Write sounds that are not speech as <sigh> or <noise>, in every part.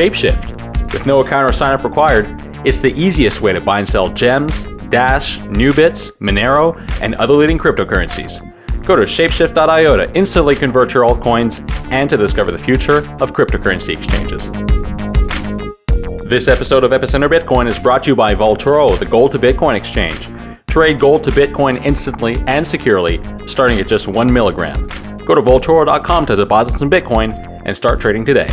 Shapeshift. With no account or sign up required, it's the easiest way to buy and sell gems, Dash, Nubits, Monero, and other leading cryptocurrencies. Go to shapeshift.io to instantly convert your altcoins and to discover the future of cryptocurrency exchanges. This episode of Epicenter Bitcoin is brought to you by Vaultoro, the gold to Bitcoin exchange. Trade gold to Bitcoin instantly and securely, starting at just one milligram. Go to Vaultoro.com to deposit some Bitcoin and start trading today.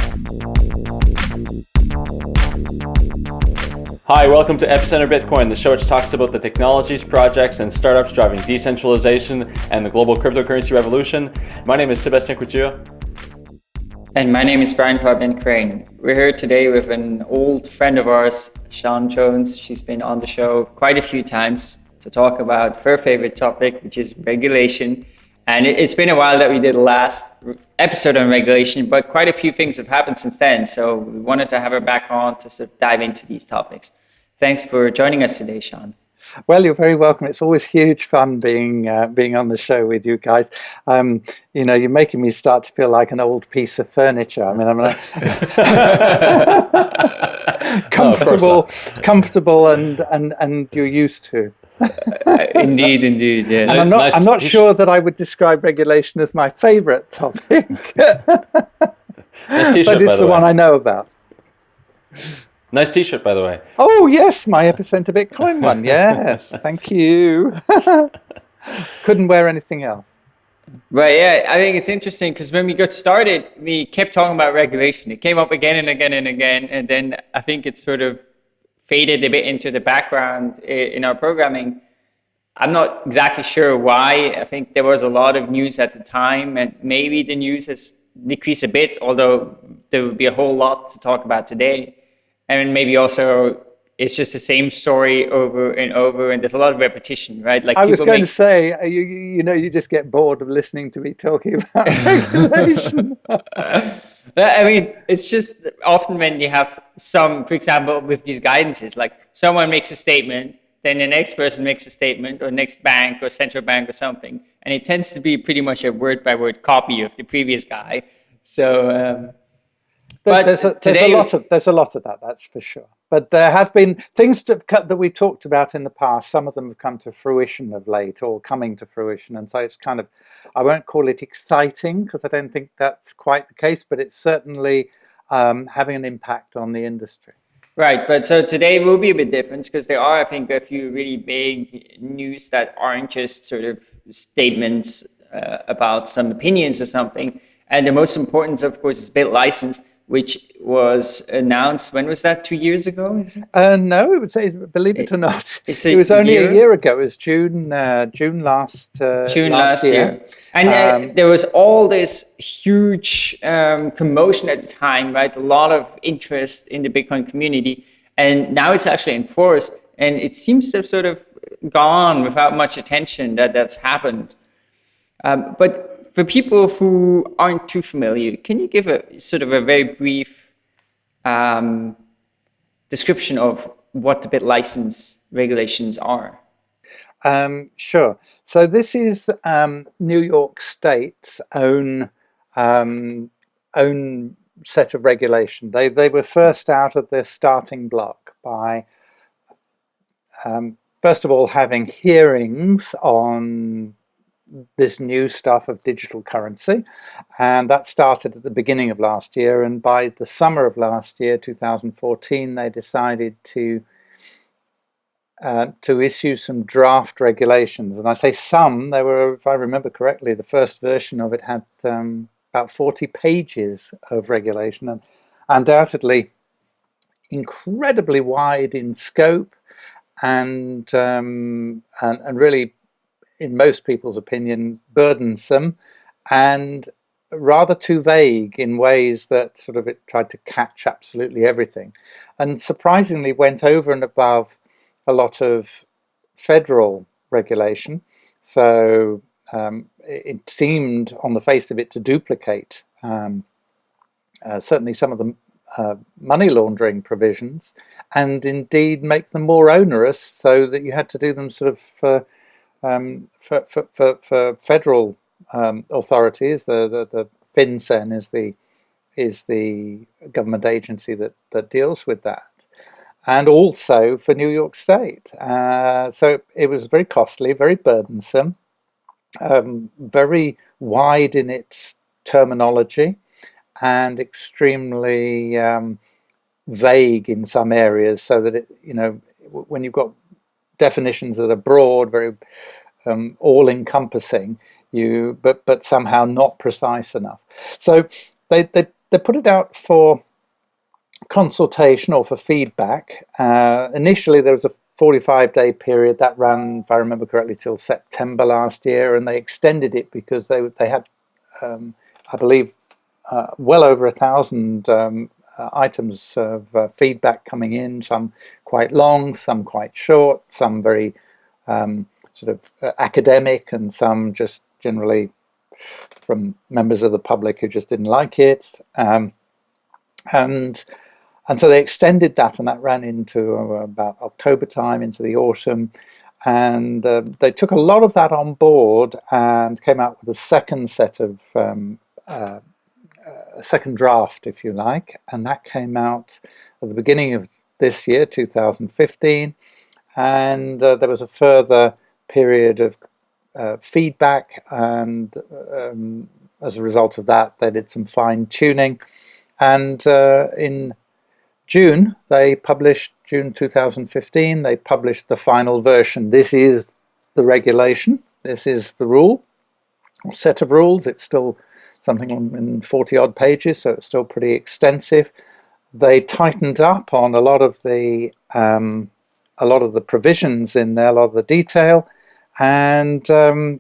Hi, welcome to Epicenter Bitcoin, the show which talks about the technologies, projects, and startups driving decentralization and the global cryptocurrency revolution. My name is Sebastien Couture. And my name is Brian Fabian Crain. We're here today with an old friend of ours, Siân Jones. She's been on the show quite a few times to talk about her favorite topic, which is regulation. And it's been a while that we did the last episode on regulation, but quite a few things have happened since then. So we wanted to have her back on to sort of dive into these topics. Thanks for joining us today, Siân. Well, you're very welcome. It's always huge fun being uh, being on the show with you guys. Um, you know, you're making me start to feel like an old piece of furniture. I mean, I'm like <laughs> comfortable, no, comfortable, and and and you're used to. uh, indeed, indeed, yeah. And I'm not, nice I'm not sure that I would describe regulation as my favourite topic. <laughs> nice but it's the, the one I know about. Nice T-shirt, by the way. Oh yes, my Epicenter Bitcoin one. <laughs> Yes, thank you. <laughs> Couldn't wear anything else. Right. Yeah, I think it's interesting because when we got started, we kept talking about regulation. It came up again and again and again, and then I think it sort of faded a bit into the background in our programming. I'm not exactly sure why. I think there was a lot of news at the time, and maybe the news has decreased a bit, although there would be a whole lot to talk about today and maybe also it's just the same story over and over and there's a lot of repetition right? Like i was going make... to say uh, you, you know you just get bored of listening to me talking about <laughs> regulation. <laughs> I mean it's just often when you have some for example with these guidances like someone makes a statement then the next person makes a statement or next bank or central bank or something and it tends to be pretty much a word by word copy of the previous guy. So um, there's, there's, a, there's a lot of there's a lot of that. That's for sure. But there have been things to, that we talked about in the past. Some of them have come to fruition of late, or coming to fruition, and so it's kind of I won't call it exciting because I don't think that's quite the case, but it's certainly um, having an impact on the industry. Right, but so today will be a bit different because there are, I think, a few really big news that aren't just sort of statements uh, about some opinions or something. And the most important, of course, is BitLicense, which was announced, when was that, two years ago? Uh, no, it would say. believe it or not, it was only year? a year ago. It was June, uh, June last, uh, June last, last year. year. And uh, um, there was all this huge um, commotion at the time, right? A lot of interest in the Bitcoin community. And now it's actually enforced. And it seems to have sort of gone without much attention that that's happened. Um, but for people who aren't too familiar, can you give a sort of a very brief um, description of what the BitLicense regulations are? Um, sure. So this is um, New York State's own um, own set of regulation. They they were first out of the starting block by um, first of all having hearings on this new stuff of digital currency and that started at the beginning of last year and by the summer of last year 2014 they decided to uh, to issue some draft regulations. And I say some they were if I remember correctly the first version of it had um, about 40 pages of regulation and undoubtedly incredibly wide in scope and um, and, and really in most people's opinion, burdensome and rather too vague in ways that sort of it tried to catch absolutely everything and surprisingly went over and above a lot of federal regulation. So um, it seemed on the face of it to duplicate um, uh, certainly some of the uh, money laundering provisions and indeed make them more onerous so that you had to do them sort of for um, for, for, for, for, federal um, authorities, the, the, the FinCEN is the, is the government agency that, that deals with that. And also for New York State. Uh, so it was very costly, very burdensome, um, very wide in its terminology, and extremely um, vague in some areas so that it, you know, when you've got definitions that are broad, very um, all-encompassing, you but but somehow not precise enough. So they they they put it out for consultation or for feedback. Uh, initially, there was a 45 day period that ran, if I remember correctly, till September last year, and they extended it because they they had, um, I believe, uh, well over a thousand um, uh, items of uh, feedback coming in. Some quite long, some quite short, some very um, sort of uh, academic, and some just generally from members of the public who just didn't like it. Um, and and so they extended that and that ran into uh, about October time into the autumn and uh, they took a lot of that on board and came out with a second set of um, uh, a second draft if you like and that came out at the beginning of this year 2015 and uh, there was a further period of uh, feedback and um, as a result of that they did some fine tuning. And uh, in June they published June 2015 they published the final version. This is the regulation. This is the rule set of rules. It's still something in 40 odd pages so it's still pretty extensive they tightened up on a lot of the um, a lot of the provisions in there a lot of the detail and um,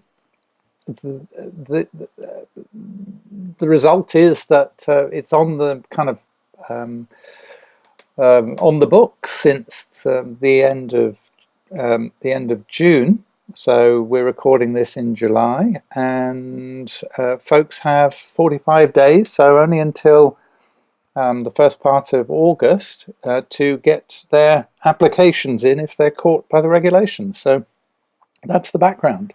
the, the, the, result is that uh, it's on the kind of um, um, on the book since um, the end of um, the end of June. So we're recording this in July, and uh, folks have 45 days, so only until um, the first part of August uh, to get their applications in if they're caught by the regulations. So that's the background.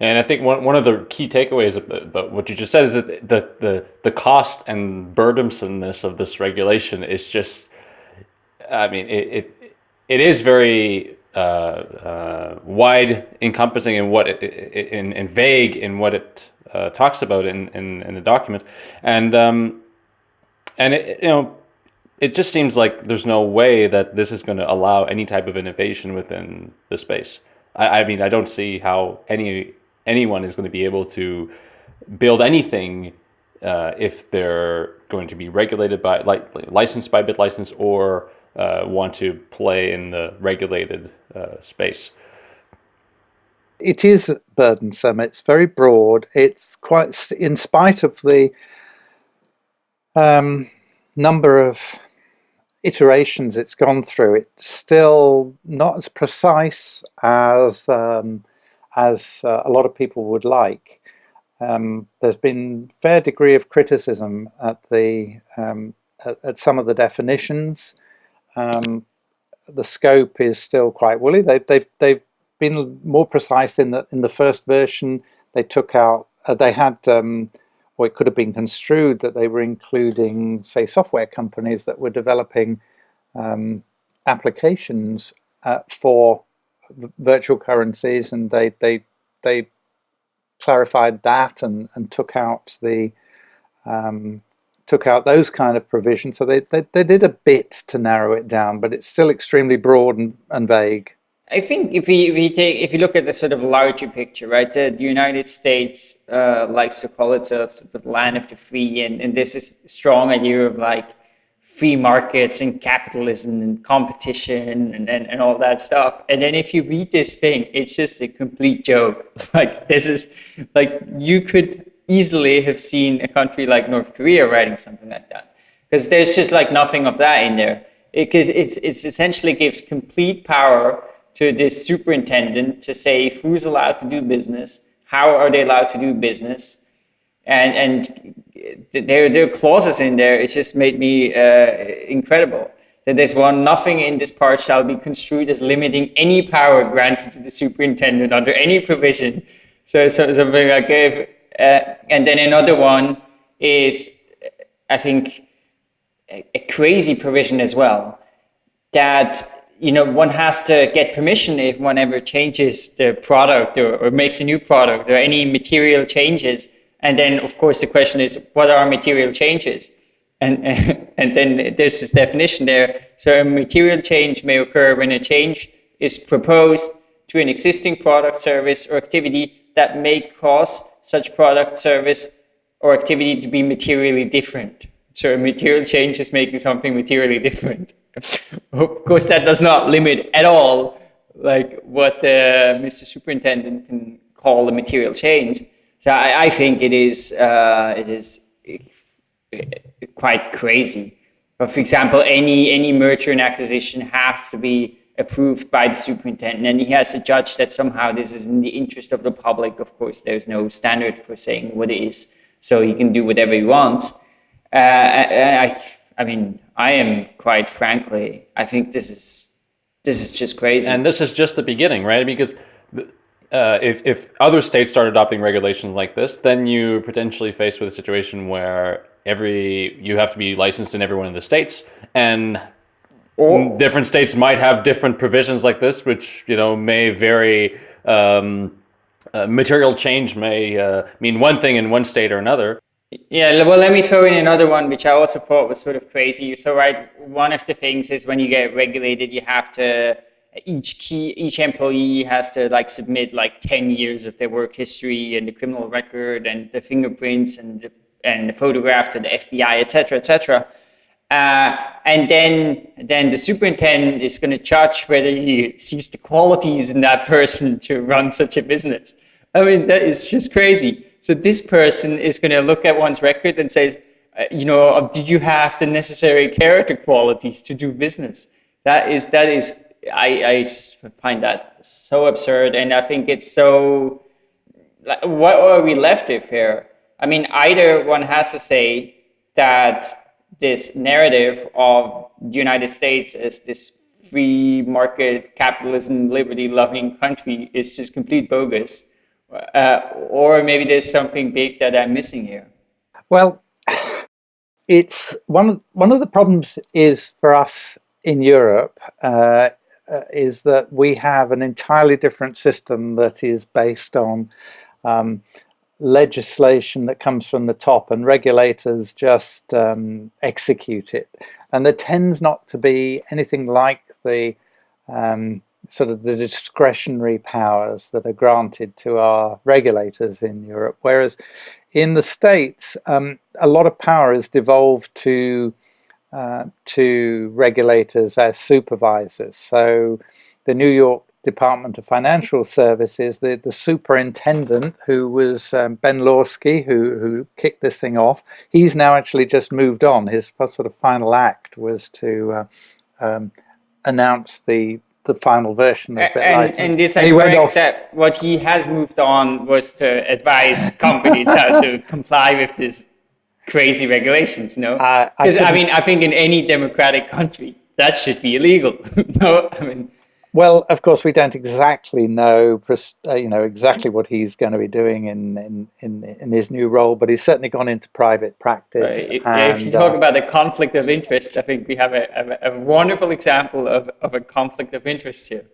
And I think one, one of the key takeaways about what you just said is that the, the, the cost and burdensomeness of this regulation is just, I mean, it, it, it is very uh, uh, wide encompassing in what it, in, in vague in what it uh, talks about in, in, in the document. And, um, and it, you know, it just seems like there's no way that this is going to allow any type of innovation within the space. I, I mean, I don't see how any anyone is going to be able to build anything uh, if they're going to be regulated by, like, licensed by BitLicense or uh, want to play in the regulated uh, space. It is burdensome. It's very broad. It's quite, in spite of the um, number of iterations it's gone through, it's still not as precise as um, as uh, a lot of people would like. Um, there's been fair degree of criticism at the um, at, at, some of the definitions. Um, the scope is still quite woolly. They, they've they've been more precise in the in the first version. They took out uh, they had um, or it could have been construed that they were including, say, software companies that were developing um, applications uh, for virtual currencies, and they they they clarified that and and took out the um, took out those kind of provisions. So they, they they did a bit to narrow it down, but it's still extremely broad and, and vague. I think if we, we take if you look at the sort of larger picture, right, the, the United States uh, likes to call itself the land of the free, and, and this is strong idea of like free markets and capitalism and competition and, and, and all that stuff. And then if you read this thing, it's just a complete joke. <laughs> Like this is like you could easily have seen a country like North Korea writing something like that because there's just like nothing of that in there because it, it's it's essentially gives complete power to this superintendent to say who's allowed to do business, how are they allowed to do business, and and there there are clauses in there. It just made me uh, incredible that there's one nothing in this part shall be construed as limiting any power granted to the superintendent under any provision. So so something like if uh, and then another one is I think, a, a crazy provision as well that you know, one has to get permission if one ever changes the product or, or, makes a new product or any material changes. And then, of course, the question is, what are material changes? And, <laughs> and then there's this definition there. So a material change may occur when a change is proposed to an existing product, service, or activity that may cause such product, service, or activity to be materially different. So a material change is making something materially different <laughs> of course, that does not limit at all like what the Mr. Superintendent can call a material change. So I, I think it is uh, it is quite crazy. But for example, any any merger and acquisition has to be approved by the superintendent, and he has to judge that somehow this is in the interest of the public. Of course, there's no standard for saying what it is, so he can do whatever he wants. Uh, and I, I mean, I am quite frankly, I think this is this is just crazy. And this is just the beginning, right? Because uh, if if other states start adopting regulations like this, then you potentially face with a situation where every you have to be licensed in every one of the states, and or, different states might have different provisions like this, which you know may vary. Um, uh, material change may uh, mean one thing in one state or another. Yeah, well, let me throw in another one, which I also thought was sort of crazy. So, right, one of the things is when you get regulated, you have to each key each employee has to like submit like 10 years of their work history and the criminal record and the fingerprints and the, and the photograph to the FBI, etc., etc. Uh, and then then the superintendent is going to judge whether he sees the qualities in that person to run such a business. I mean, that is just crazy. So this person is going to look at one's record and says, uh, you know, uh, do you have the necessary character qualities to do business? That is, that is, I, I find that so absurd. And I think it's so, like, what are we left with here? I mean, either one has to say that this narrative of the United States as this free market capitalism, liberty loving country is just complete bogus uh, or maybe there's something big that I'm missing here. Well, <coughs> it's one of one of the problems is for us in Europe uh, uh, is that we have an entirely different system that is based on um, legislation that comes from the top and regulators just um, execute it. And there tends not to be anything like the um, sort of the discretionary powers that are granted to our regulators in Europe, whereas in the States, um, a lot of power is devolved to uh, to regulators as supervisors. So the New York Department of Financial Services, the, the superintendent who was um, Ben Lawsky, who, who kicked this thing off, he's now actually just moved on. His sort of final act was to uh, um, announce the the final version of the and, license. And this and went off. that what he has moved on was to advise <laughs> companies how to comply with this crazy regulations, no? Because uh, I, I mean, I think in any democratic country, that should be illegal. <laughs> no, I mean, well, of course, we don't exactly know, uh, you know, exactly what he's going to be doing in in, in, in his new role, but he's certainly gone into private practice. Right. And, if you talk uh, about the conflict of interest, I think we have a, a, a wonderful example of, of a conflict of interest here.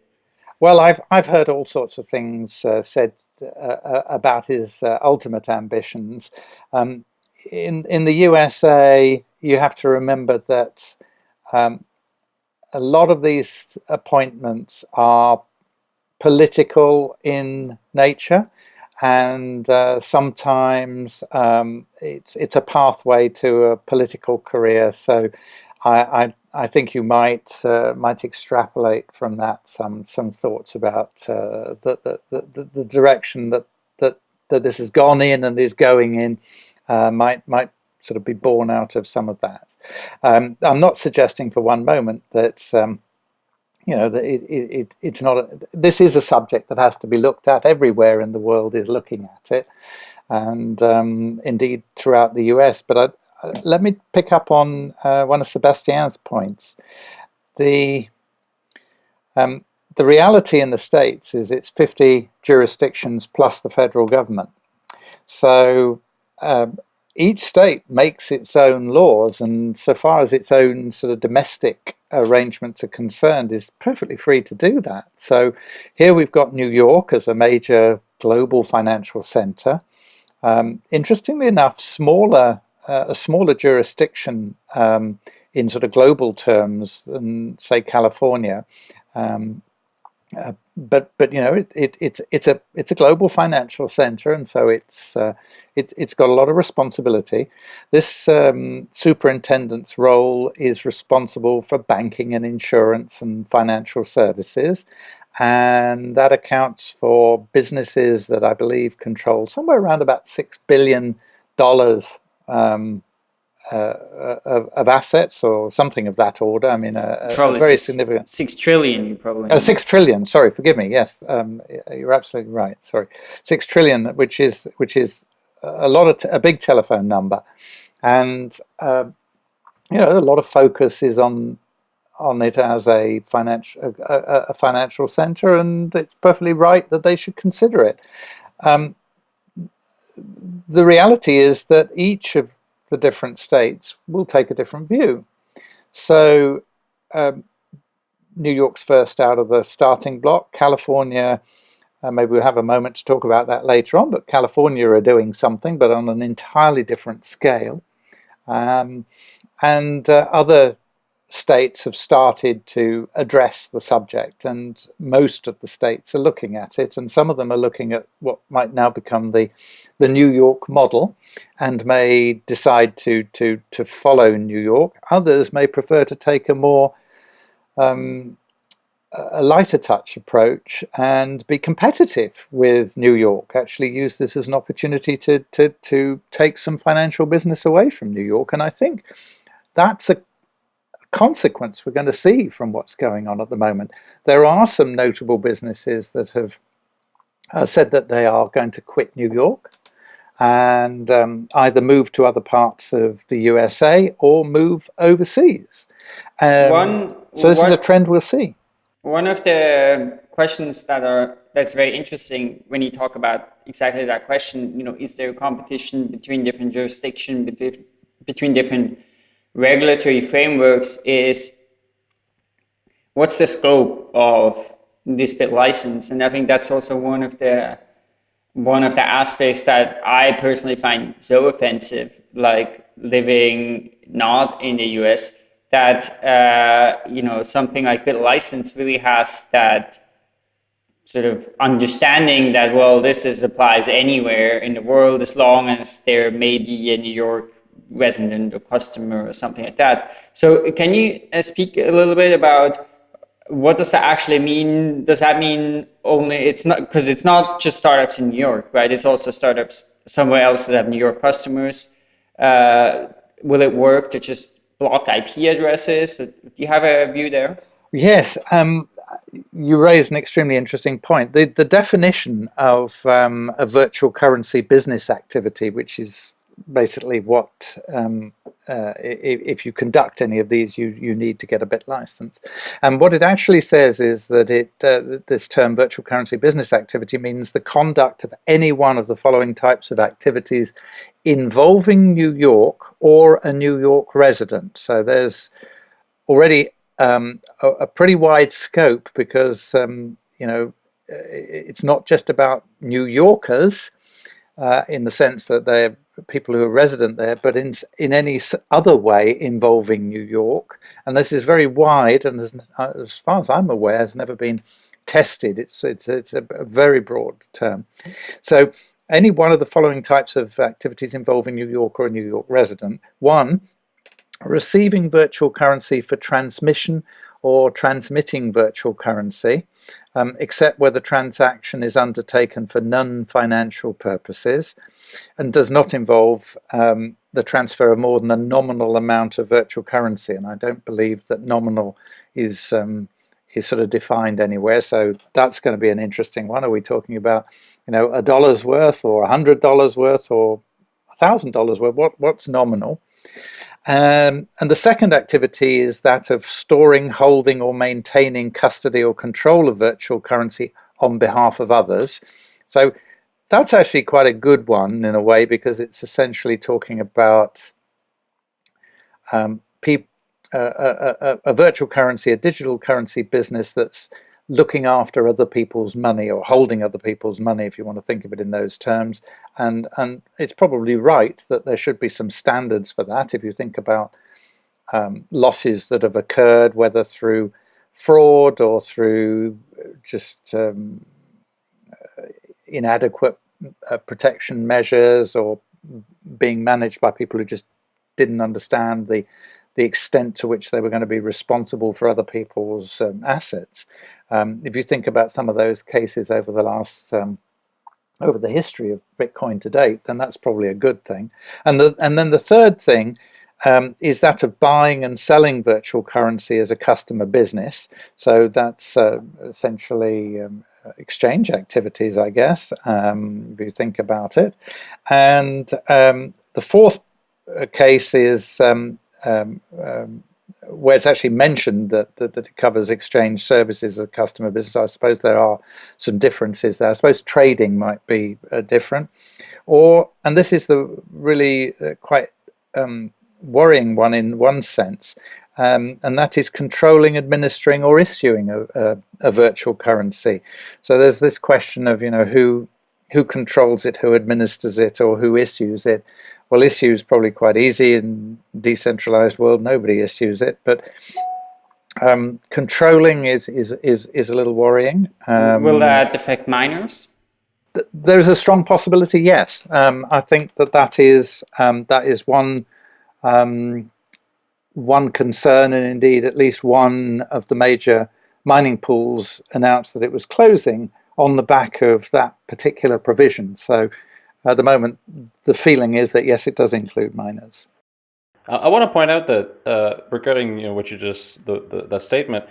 Well, I've I've heard all sorts of things uh, said uh, uh about his uh, ultimate ambitions. Um, in in the USA, you have to remember that. Um, a lot of these appointments are political in nature and uh, sometimes um, it's it's a pathway to a political career. So I I, I think you might uh, might extrapolate from that some some thoughts about uh, the, the, the the direction that that that this has gone in and is going in uh, might might sort of be borne out of some of that. Um, I'm not suggesting for one moment that um, you know that it, it, it's not. A, this is a subject that has to be looked at. Everywhere in the world is looking at it, and um, indeed throughout the U.S. But I, let me pick up on uh, one of Sebastien's points. The um, the reality in the states is it's 50 jurisdictions plus the federal government. So um, each state makes its own laws, and so far as its own sort of domestic arrangements are concerned, is perfectly free to do that. So here we've got New York as a major global financial center. Um, interestingly enough, smaller uh, a smaller jurisdiction um, in sort of global terms than say California. Um, uh, but but you know it, it, it's it's a it's a global financial center and so it's uh, it, it's got a lot of responsibility. This um, superintendent's role is responsible for banking and insurance and financial services and that accounts for businesses that I believe control somewhere around about six billion dollars um, of, of, assets or something of that order. I mean, a, a very six, significant. Six trillion, you probably. Oh, six trillion. Sorry, forgive me. Yes, um, you're absolutely right. Sorry, six trillion, which is which is a lot of a big telephone number, and uh, you know a lot of focus is on on it as a financial a, a, financial center, and it's perfectly right that they should consider it. Um, the reality is that each of the different states will take a different view. So um, New York's first out of the starting block. California, uh, maybe we'll have a moment to talk about that later on, but California are doing something, but on an entirely different scale. Um, and uh, other states have started to address the subject and most of the states are looking at it and some of them are looking at what might now become the the New York model and may decide to to to follow New York. Others may prefer to take a more um, a lighter touch approach and be competitive with New York actually use this as an opportunity to to to take some financial business away from New York. And I think that's a consequence we're going to see from what's going on at the moment. There are some notable businesses that have uh, said that they are going to quit New York and um, either move to other parts of the USA or move overseas. Um, one, so this one, is a trend we'll see. One of the questions that are that's very interesting when you talk about exactly that question, you know, is there competition between different jurisdictions, between, between different regulatory frameworks is what's the scope of this bit license? And I think that's also one of the one of the aspects that I personally find so offensive, like living not in the US, that uh, you know something like BitLicense really has that sort of understanding that well this is applies anywhere in the world as long as there may be a New York resident or customer or something like that. So can you uh, speak a little bit about what does that actually mean? Does that mean only it's not because it's not just startups in New York, right? It's also startups somewhere else that have New York customers. Uh, will it work to just block IP addresses? Do you have a view there? Yes, um, you raise an extremely interesting point. The, the definition of um, a virtual currency business activity, which is basically what um, uh, if, you conduct any of these you you need to get a BitLicense and what it actually says is that it uh, this term virtual currency business activity means the conduct of any one of the following types of activities involving New York or a New York resident. So there's already um, a, a, pretty wide scope because um, you know it's not just about New Yorkers uh, in the sense that they're people who are resident there, but in, in any other way involving New York. And this is very wide and as, uh, as far as I'm aware has never been tested. It's, it's, it's a, a very broad term. So any one of the following types of activities involving New York or a New York resident. One, receiving virtual currency for transmission or transmitting virtual currency, um, except where the transaction is undertaken for non-financial purposes and does not involve um, the transfer of more than a nominal amount of virtual currency. And I don't believe that nominal is um, is sort of defined anywhere. So that's going to be an interesting one. Are we talking about, you know, a dollar's worth or a hundred dollars worth or a thousand dollars worth? What what's nominal? Um, and the second activity is that of storing, holding or maintaining custody or control of virtual currency on behalf of others. So that's actually quite a good one in a way because it's essentially talking about um, a, a, a, virtual currency, a digital currency business that's looking after other people's money or holding other people's money, if you want to think of it in those terms. And, and it's probably right that there should be some standards for that. If you think about um, losses that have occurred, whether through fraud or through just um, inadequate uh, protection measures or being managed by people who just didn't understand the the extent to which they were going to be responsible for other people's um, assets. Um, if you think about some of those cases over the last um, over the history of Bitcoin to date, then that's probably a good thing. And the, and then the third thing um, is that of buying and selling virtual currency as a customer business. So that's uh, essentially um, exchange activities, I guess, um, if you think about it. And um, the fourth uh, case is um, um, where it's actually mentioned that, that, that, it covers exchange services as a customer business. I suppose there are some differences there. I suppose trading might be uh, different. Or, and this is the really uh, quite um, worrying one in one sense, um, and that is controlling, administering, or issuing a, a, a, virtual currency. So there's this question of, you know, who who controls it, who administers it, or who issues it. Well, issue is probably quite easy in decentralized world. Nobody issues it, but um, controlling is, is is is a little worrying. Um, Will that affect miners? Th there's a strong possibility. Yes, um, I think that that is um, that is one um, one concern, and indeed at least one of the major mining pools announced that it was closing on the back of that particular provision. So at the moment, the feeling is that yes, it does include miners. I want to point out that uh, regarding you know what you just the, the, the statement,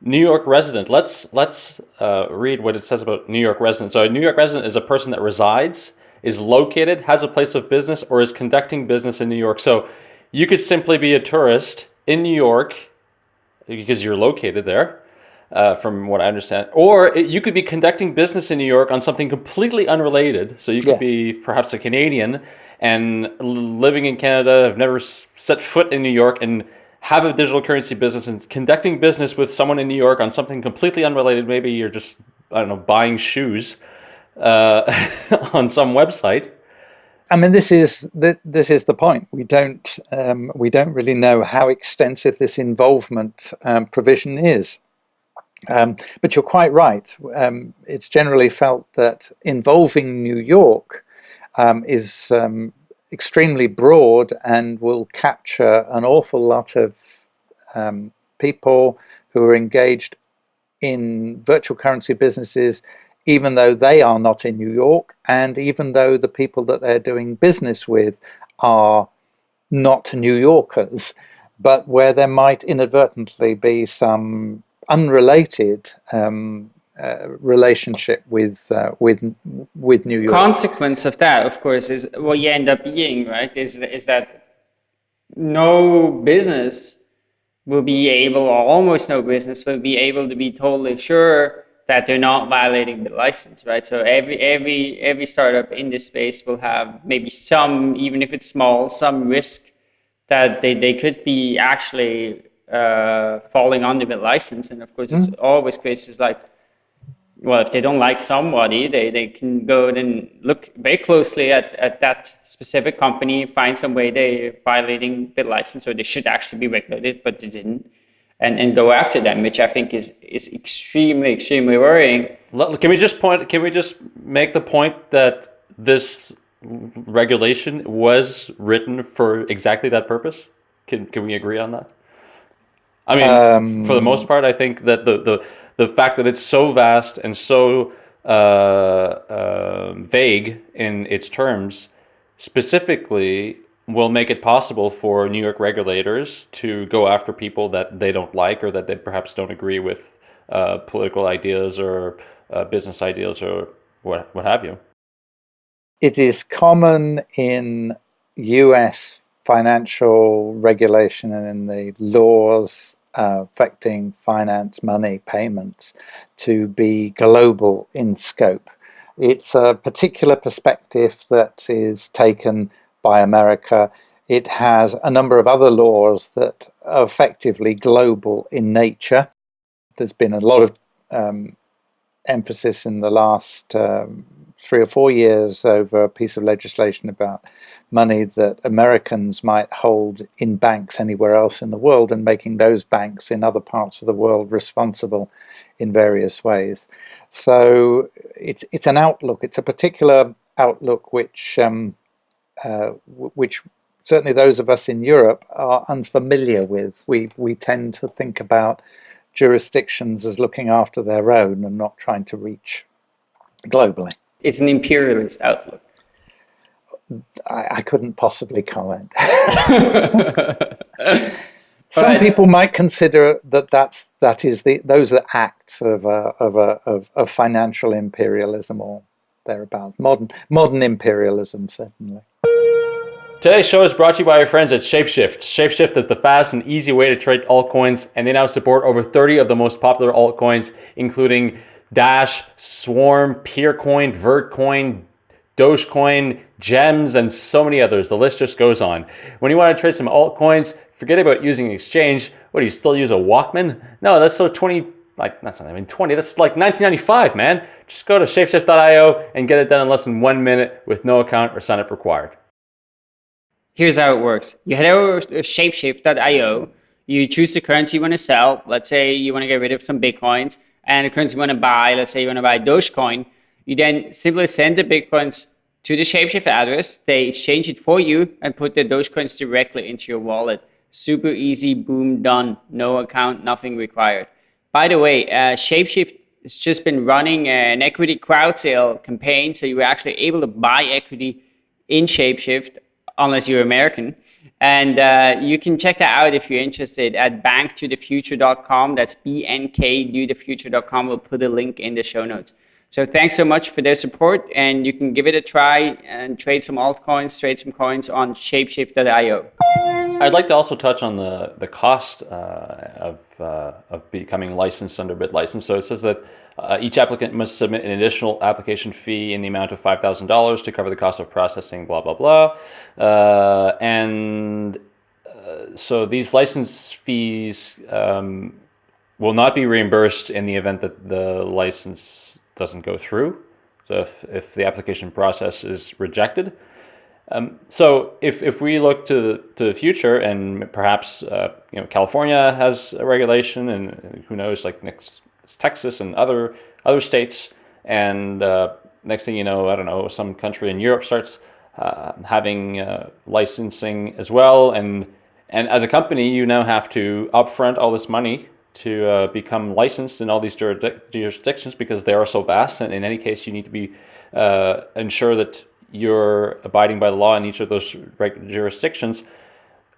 New York resident. Let's let's uh, read what it says about New York resident. So a New York resident is a person that resides, is located, has a place of business, or is conducting business in New York. So you could simply be a tourist in New York because you're located there uh, from what I understand. Or it, you could be conducting business in New York on something completely unrelated. So you could yes. be perhaps a Canadian and living in Canada, have never set foot in New York and have a digital currency business and conducting business with someone in New York on something completely unrelated. Maybe you're just, I don't know, buying shoes uh, <laughs> on some website. I mean, this is the, this is the point. We don't um, we don't really know how extensive this involvement um, provision is. Um, but you're quite right. Um, it's generally felt that involving New York um, is um, extremely broad and will capture an awful lot of um, people who are engaged in virtual currency businesses, even though they are not in New York, and even though the people that they're doing business with are not New Yorkers, but where there might inadvertently be some unrelated um, uh, relationship with uh, with with New York. Consequence of that, of course, is what you end up being right. Is is that no business will be able, or almost no business will be able to be totally sure that they're not violating the license, right? So every every every startup in this space will have maybe some, even if it's small, some risk that they, they could be actually uh, falling under the license. And of course, it's mm. always cases like, well, if they don't like somebody, they, they can go and look very closely at, at that specific company, find some way they're violating the license, or they should actually be regulated, but they didn't, and, and go after them, which I think is, is extremely, extremely worrying. Can we just point, can we just make the point that this regulation was written for exactly that purpose? Can, can we agree on that? I mean, um, for the most part, I think that the, the, the fact that it's so vast and so uh, uh, vague in its terms specifically will make it possible for New York regulators to go after people that they don't like or that they perhaps don't agree with uh, political ideas or uh, business ideas or what, what have you. It is common in US financial regulation and in the laws uh, affecting finance, money, payments to be global in scope. It's a particular perspective that is taken by America. It has a number of other laws that are effectively global in nature. There's been a lot of um, emphasis in the last um, three or four years over a piece of legislation about money that Americans might hold in banks anywhere else in the world and making those banks in other parts of the world responsible in various ways. So it's, it's an outlook, it's a particular outlook which, um, uh, which certainly those of us in Europe are unfamiliar with. We, we tend to think about jurisdictions as looking after their own and not trying to reach globally. It's an imperialist outlook. I, I couldn't possibly comment. <laughs> Some people might consider that that's that is the those are acts of a, of a of, of financial imperialism or thereabout modern modern imperialism certainly. Today's show is brought to you by our friends at Shapeshift. Shapeshift is the fast and easy way to trade altcoins, and they now support over 30 of the most popular altcoins, including Dash, Swarm, Peercoin, Vertcoin, Dogecoin, Gems, and so many others. The list just goes on. When you want to trade some altcoins, forget about using an exchange. What, do you still use a Walkman? No, that's so 20, like, that's not even 20, that's like 1995, man. Just go to shapeshift.io and get it done in less than one minute with no account or sign up required. Here's how it works. You head over to shapeshift.io, you choose the currency you want to sell. Let's say you want to get rid of some Bitcoins and currency you want to buy, let's say you want to buy Dogecoin, you then simply send the Bitcoins to the Shapeshift address. They exchange it for you and put the Dogecoins directly into your wallet. Super easy, boom, done. No account, nothing required. By the way, uh, Shapeshift has just been running an equity crowd sale campaign. So you were actually able to buy equity in Shapeshift, unless you're American. And uh, you can check that out if you're interested at bnktothefuture.com. That's B-N-K-do-the-future.com. We'll put a link in the show notes. So thanks so much for their support, and you can give it a try and trade some altcoins, trade some coins on shapeshift.io. I'd like to also touch on the, the cost uh, of, uh, of becoming licensed under BitLicense. So it says that uh, each applicant must submit an additional application fee in the amount of $5,000 to cover the cost of processing, blah, blah, blah. Uh, and uh, so these license fees um, will not be reimbursed in the event that the license doesn't go through. So if, if the application process is rejected. Um, so if, if we look to the, to the future and perhaps uh, you know California has a regulation and who knows like next Texas and other other states and uh, next thing you know I don't know some country in Europe starts uh, having uh, licensing as well and and as a company you now have to upfront all this money to uh, become licensed in all these jurisdictions because they are so vast. And in any case, you need to be uh, ensure that you're abiding by the law in each of those jurisdictions.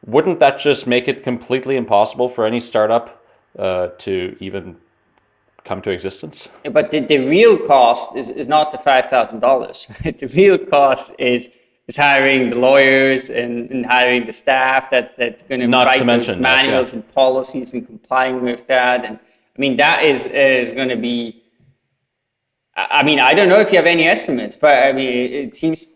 Wouldn't that just make it completely impossible for any startup uh, to even come to existence? But the, the real cost is, is not the $5,000. <laughs> the real cost is is hiring the lawyers and, and hiring the staff that's that's going to write those manuals that, yeah. and policies and complying with that. And I mean that is is going to be. I mean, I don't know if you have any estimates, but I mean, it seems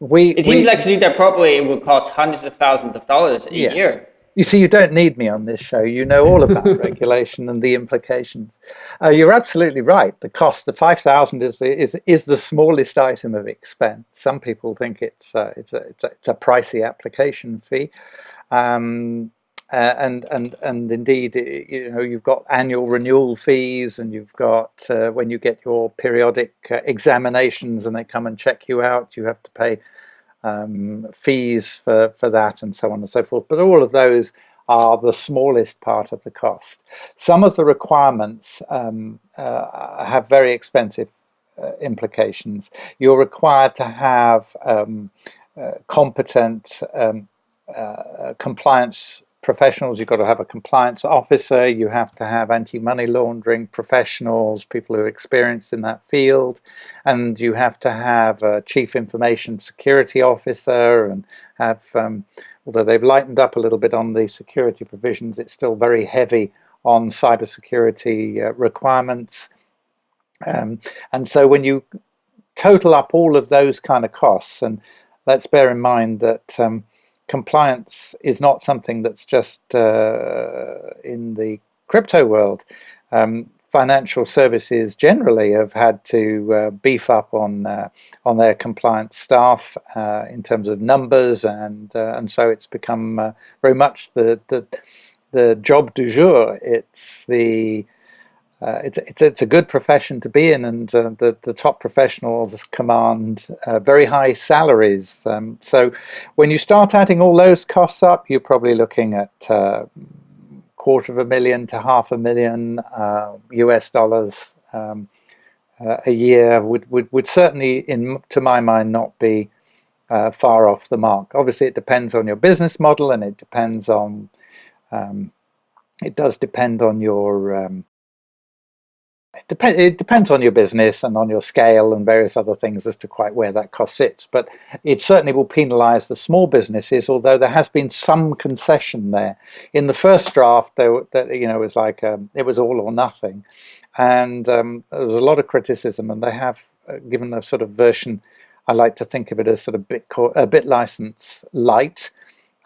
we it seems we, like to do that properly, it will cost hundreds of thousands of dollars a yes. year. You see, you don't need me on this show. You know all about <laughs> regulation and the implications. Uh, you're absolutely right. The cost, the 5,000 is the, is, is the smallest item of expense. Some people think it's, uh, it's, a, it's, a, it's a pricey application fee. Um, uh, and and and indeed, you know, you've got annual renewal fees, and you've got uh, when you get your periodic uh, examinations, and they come and check you out, you have to pay um, fees for, for that and so on and so forth. But all of those are the smallest part of the cost. Some of the requirements um, uh, have very expensive uh, implications. You're required to have um, uh, competent um, uh, compliance professionals, you've got to have a compliance officer, you have to have anti-money laundering professionals, people who are experienced in that field, and you have to have a chief information security officer and have, um, although they've lightened up a little bit on the security provisions, it's still very heavy on cybersecurity uh, requirements. Um, and so when you total up all of those kind of costs, and let's bear in mind that um, compliance is not something that's just uh, in the crypto world. Um, financial services generally have had to uh, beef up on uh, on their compliance staff uh, in terms of numbers, and uh, and so it's become uh, very much the, the the job du jour. It's the uh, it's, it's, it's a good profession to be in and uh, the, the top professionals command uh, very high salaries. Um, so when you start adding all those costs up, you're probably looking at uh, quarter of a million to half a million US uh, dollars um, a year would, would, would certainly, in to my mind, not be far off the mark. Obviously, it depends on your business model and it depends on um, it does depend on your um, it, dep it depends on your business and on your scale and various other things as to quite where that cost sits. But it certainly will penalise the small businesses, although there has been some concession there. In the first draft, there, there you know, it was like um, it was all or nothing, and um, there was a lot of criticism, and they have uh, given a sort of version. I like to think of it as sort of bit a bit license light,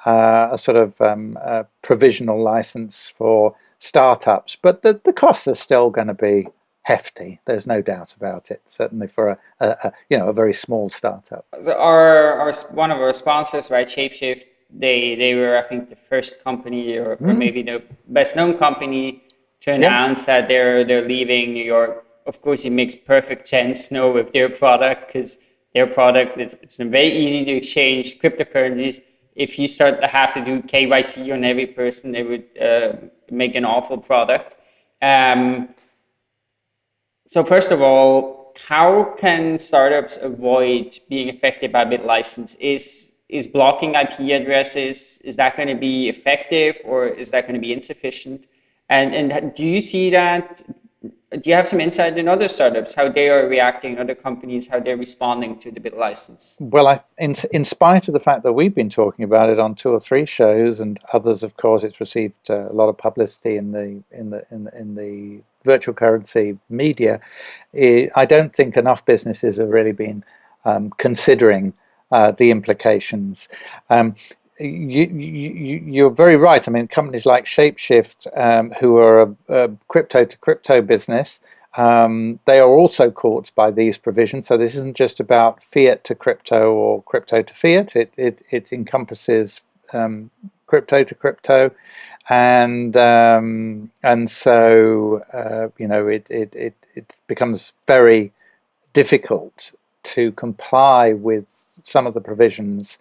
uh, a sort of um, a provisional license for startups, but the, the costs are still going to be hefty. There's no doubt about it. Certainly for a, a, a you know a very small startup. So our, our one of our sponsors, right, Shapeshift, they they were I think the first company or, mm. or maybe the best known company to announce yeah. that they're they're leaving New York. Of course, it makes perfect sense. No, with their product because their product is it's very easy to exchange cryptocurrencies. If you start to have to do KYC on every person, they would uh, make an awful product. Um, so first of all, how can startups avoid being affected by BitLicense? Is is blocking IP addresses is that going to be effective or is that going to be insufficient? And and do you see that? Do you have some insight in other startups how they are reacting, other companies how they're responding to the BitLicense? Well, I, in in spite of the fact that we've been talking about it on two or three shows, and others, of course, it's received uh, a lot of publicity in the in the in the, in the virtual currency media, I don't think enough businesses have really been um, considering uh, the implications. Um, you, are very right. I mean, companies like Shapeshift, um, who are a, a, crypto to crypto business, um, they are also caught by these provisions. So this isn't just about fiat to crypto or crypto to fiat. It it, it encompasses um, crypto to crypto, and um, and so uh, you know it, it it it becomes very difficult to comply with some of the provisions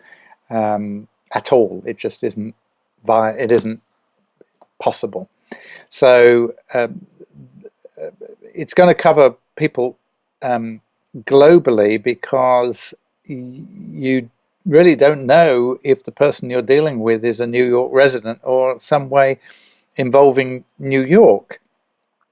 um, at all. It just isn't via it isn't possible. So um, it's going to cover people um, globally because you really don't know if the person you're dealing with is a New York resident or some way involving New York.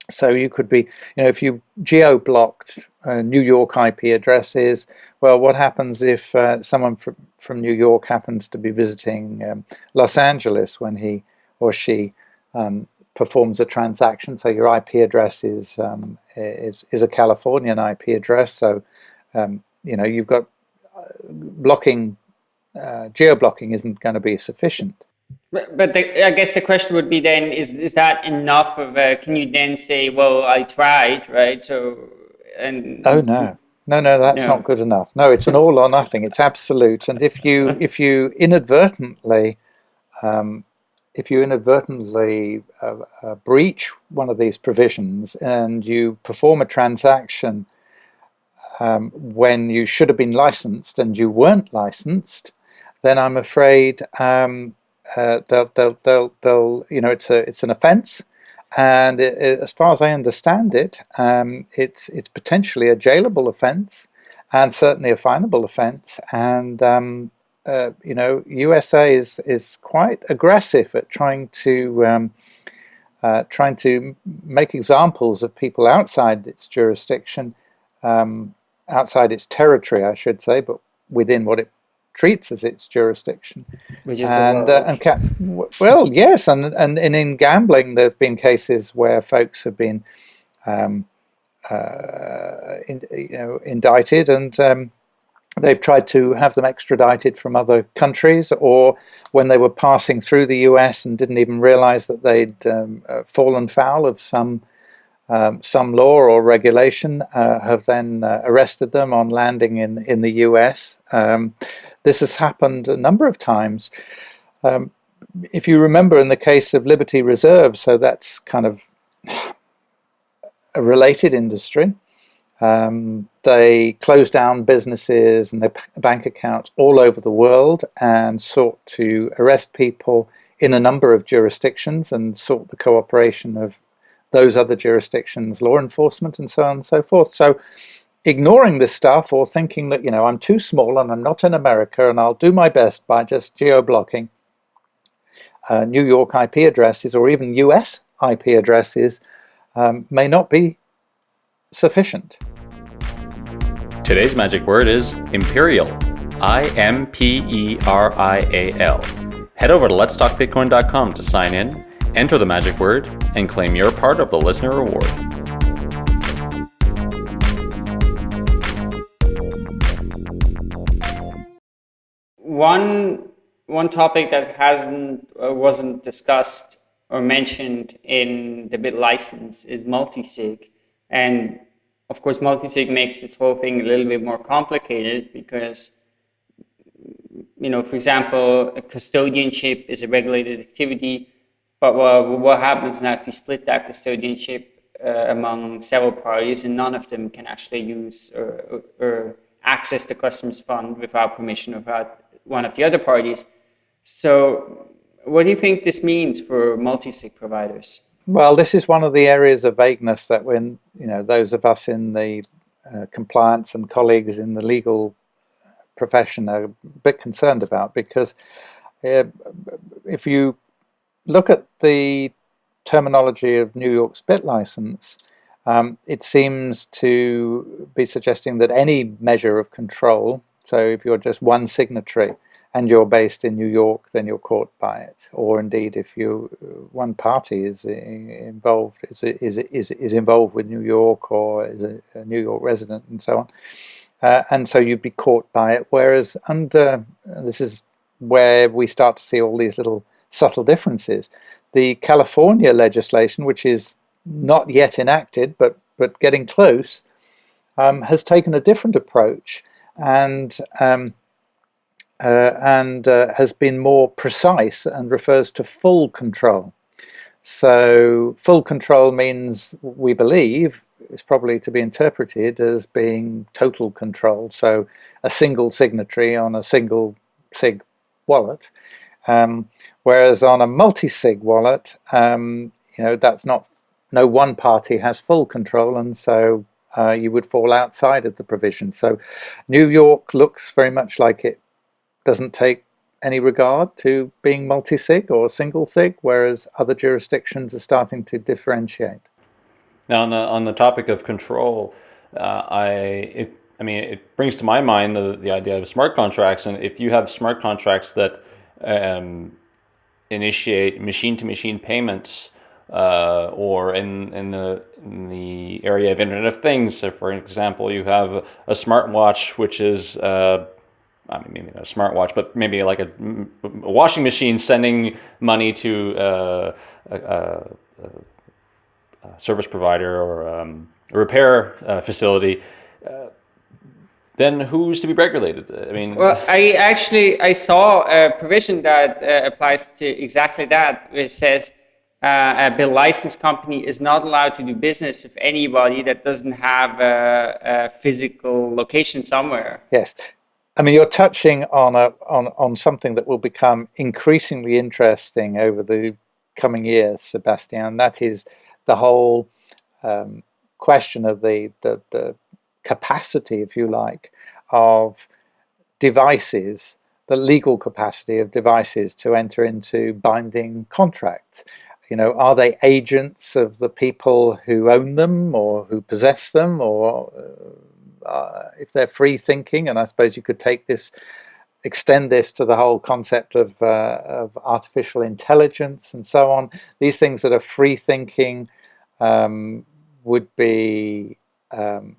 So you could be, you know, if you geo-blocked uh, New York IP addresses, well, what happens if uh, someone from, from New York happens to be visiting um, Los Angeles when he or she um, performs a transaction? So your IP address is, um, is, is a Californian IP address, so, um, you know, you've got uh, blocking uh, geo-blocking isn't going to be sufficient. But, but the, I guess the question would be then, is, is that enough of a, can you then say, well, I tried, right? So, and... Oh, no. No, no, that's no. not good enough. No, it's an all or nothing. It's absolute. And if you, <laughs> if you inadvertently, um, if you inadvertently uh, uh, breach one of these provisions and you perform a transaction um, when you should have been licensed and you weren't licensed, then I'm afraid um, uh, they'll, they'll, they'll, they'll, you know, it's a, it's an offence, and it, it, as far as I understand it, um, it's, it's potentially a jailable offence, and certainly a finable offence, and um, uh, you know, USA is is quite aggressive at trying to um, uh, trying to make examples of people outside its jurisdiction, um, outside its territory, I should say, but within what it treats as its jurisdiction. Which is and, uh, and well, yes, and, and and in gambling, there have been cases where folks have been um, uh, in, you know, indicted and um, they've tried to have them extradited from other countries or when they were passing through the US and didn't even realize that they'd um, uh, fallen foul of some um, some law or regulation uh, have then uh, arrested them on landing in, in the US. Um, this has happened a number of times. Um, if you remember in the case of Liberty Reserve, so that's kind of a related industry, um, they closed down businesses and their bank accounts all over the world and sought to arrest people in a number of jurisdictions and sought the cooperation of those other jurisdictions, law enforcement and so on and so forth. So ignoring this stuff or thinking that, you know, I'm too small and I'm not in America and I'll do my best by just geo-blocking uh, New York IP addresses or even US IP addresses um, may not be sufficient. Today's magic word is Imperial. I-M-P-E-R-I-A-L. Head over to letstalkbitcoin.com to sign in, enter the magic word, and claim your part of the listener reward. One one topic that hasn't uh, wasn't discussed or mentioned in the bit license is multi-sig. And of course, multi-sig makes this whole thing a little bit more complicated because, you know, for example, custodianship is a regulated activity, but what, what happens now if you split that custodianship uh, among several parties and none of them can actually use or, or, or access the customer's fund without permission of one of the other parties. So what do you think this means for multi-sig providers? Well, this is one of the areas of vagueness that when, you know, those of us in the uh, compliance and colleagues in the legal profession are a bit concerned about because uh, if you look at the terminology of New York's BitLicense, um, it seems to be suggesting that any measure of control, so if you're just one signatory, and you're based in New York, then you're caught by it. Or indeed, if you one party is involved is is is, is involved with New York or is a, a New York resident and so on, uh, and so you'd be caught by it. Whereas under this is where we start to see all these little subtle differences. The California legislation, which is not yet enacted but but getting close, um, has taken a different approach and um, uh, and uh, has been more precise and refers to full control. So full control means, we believe, is probably to be interpreted as being total control. So a single signatory on a single SIG wallet. Um, whereas on a multi-sig wallet, um, you know, that's not, no one party has full control and so uh, you would fall outside of the provision. So New York looks very much like it doesn't take any regard to being multi-sig or single-sig, whereas other jurisdictions are starting to differentiate. Now, on the on the topic of control, uh, I it, I mean it brings to my mind the the idea of smart contracts, and if you have smart contracts that um, initiate machine-to-machine payments, uh, or in in the in the area of Internet of Things, so for example, you have a smartwatch which is uh, I mean, maybe not a smartwatch, but maybe like a, a washing machine sending money to uh, a, a, a, service provider or um, a repair uh, facility, uh, then who's to be regulated? I mean, well, I actually I saw a provision that uh, applies to exactly that, which says uh, a BitLicense company is not allowed to do business with anybody that doesn't have a, a physical location somewhere. Yes, I mean, you're touching on a on on something that will become increasingly interesting over the coming years, Sebastien. That is the whole um, question of the, the the capacity, if you like, of devices, the legal capacity of devices to enter into binding contracts. You know, are they agents of the people who own them or who possess them, or uh, uh, if they're free thinking, and I suppose you could take this, extend this to the whole concept of, uh, of artificial intelligence and so on, these things that are free thinking um, would be um,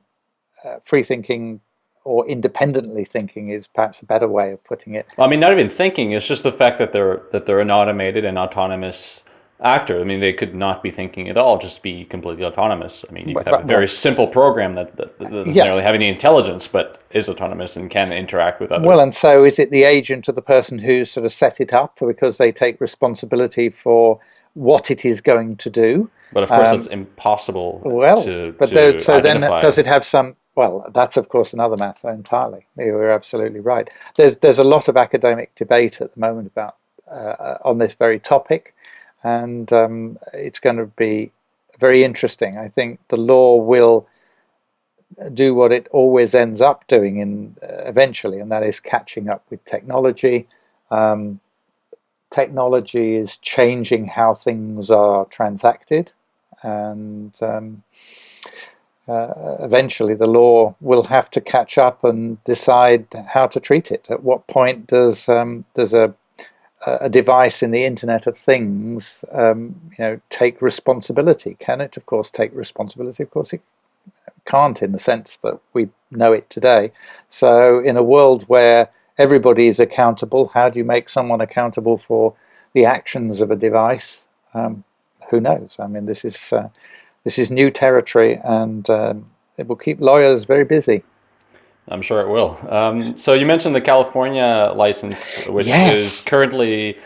uh, free thinking or independently thinking is perhaps a better way of putting it. Well, I mean, not even thinking. It's just the fact that they're that they're an automated and autonomous actor. I mean, they could not be thinking at all, just be completely autonomous. I mean, you could have a very simple program that, that, that doesn't yes. really have any intelligence, but is autonomous and can interact with others. Well, and so is it the agent or the person who sort of set it up because they take responsibility for what it is going to do? But of course, um, it's impossible. Well, to, but to so identify. then does it have some? Well, that's of course another matter entirely. You're absolutely right. There's there's a lot of academic debate at the moment about uh, on this very topic and um, it's going to be very interesting. I think the law will do what it always ends up doing in uh, eventually, and that is catching up with technology. Um, technology is changing how things are transacted, and um, uh, eventually the law will have to catch up and decide how to treat it. At what point does um, does a a device in the Internet of Things, um, you know, take responsibility? Can it, of course, take responsibility? Of course, it can't in the sense that we know it today. So, in a world where everybody is accountable, how do you make someone accountable for the actions of a device? Um, who knows? I mean, this is uh, this is new territory, and um, it will keep lawyers very busy. I'm sure it will. Um, so you mentioned the California license, which yes. is currently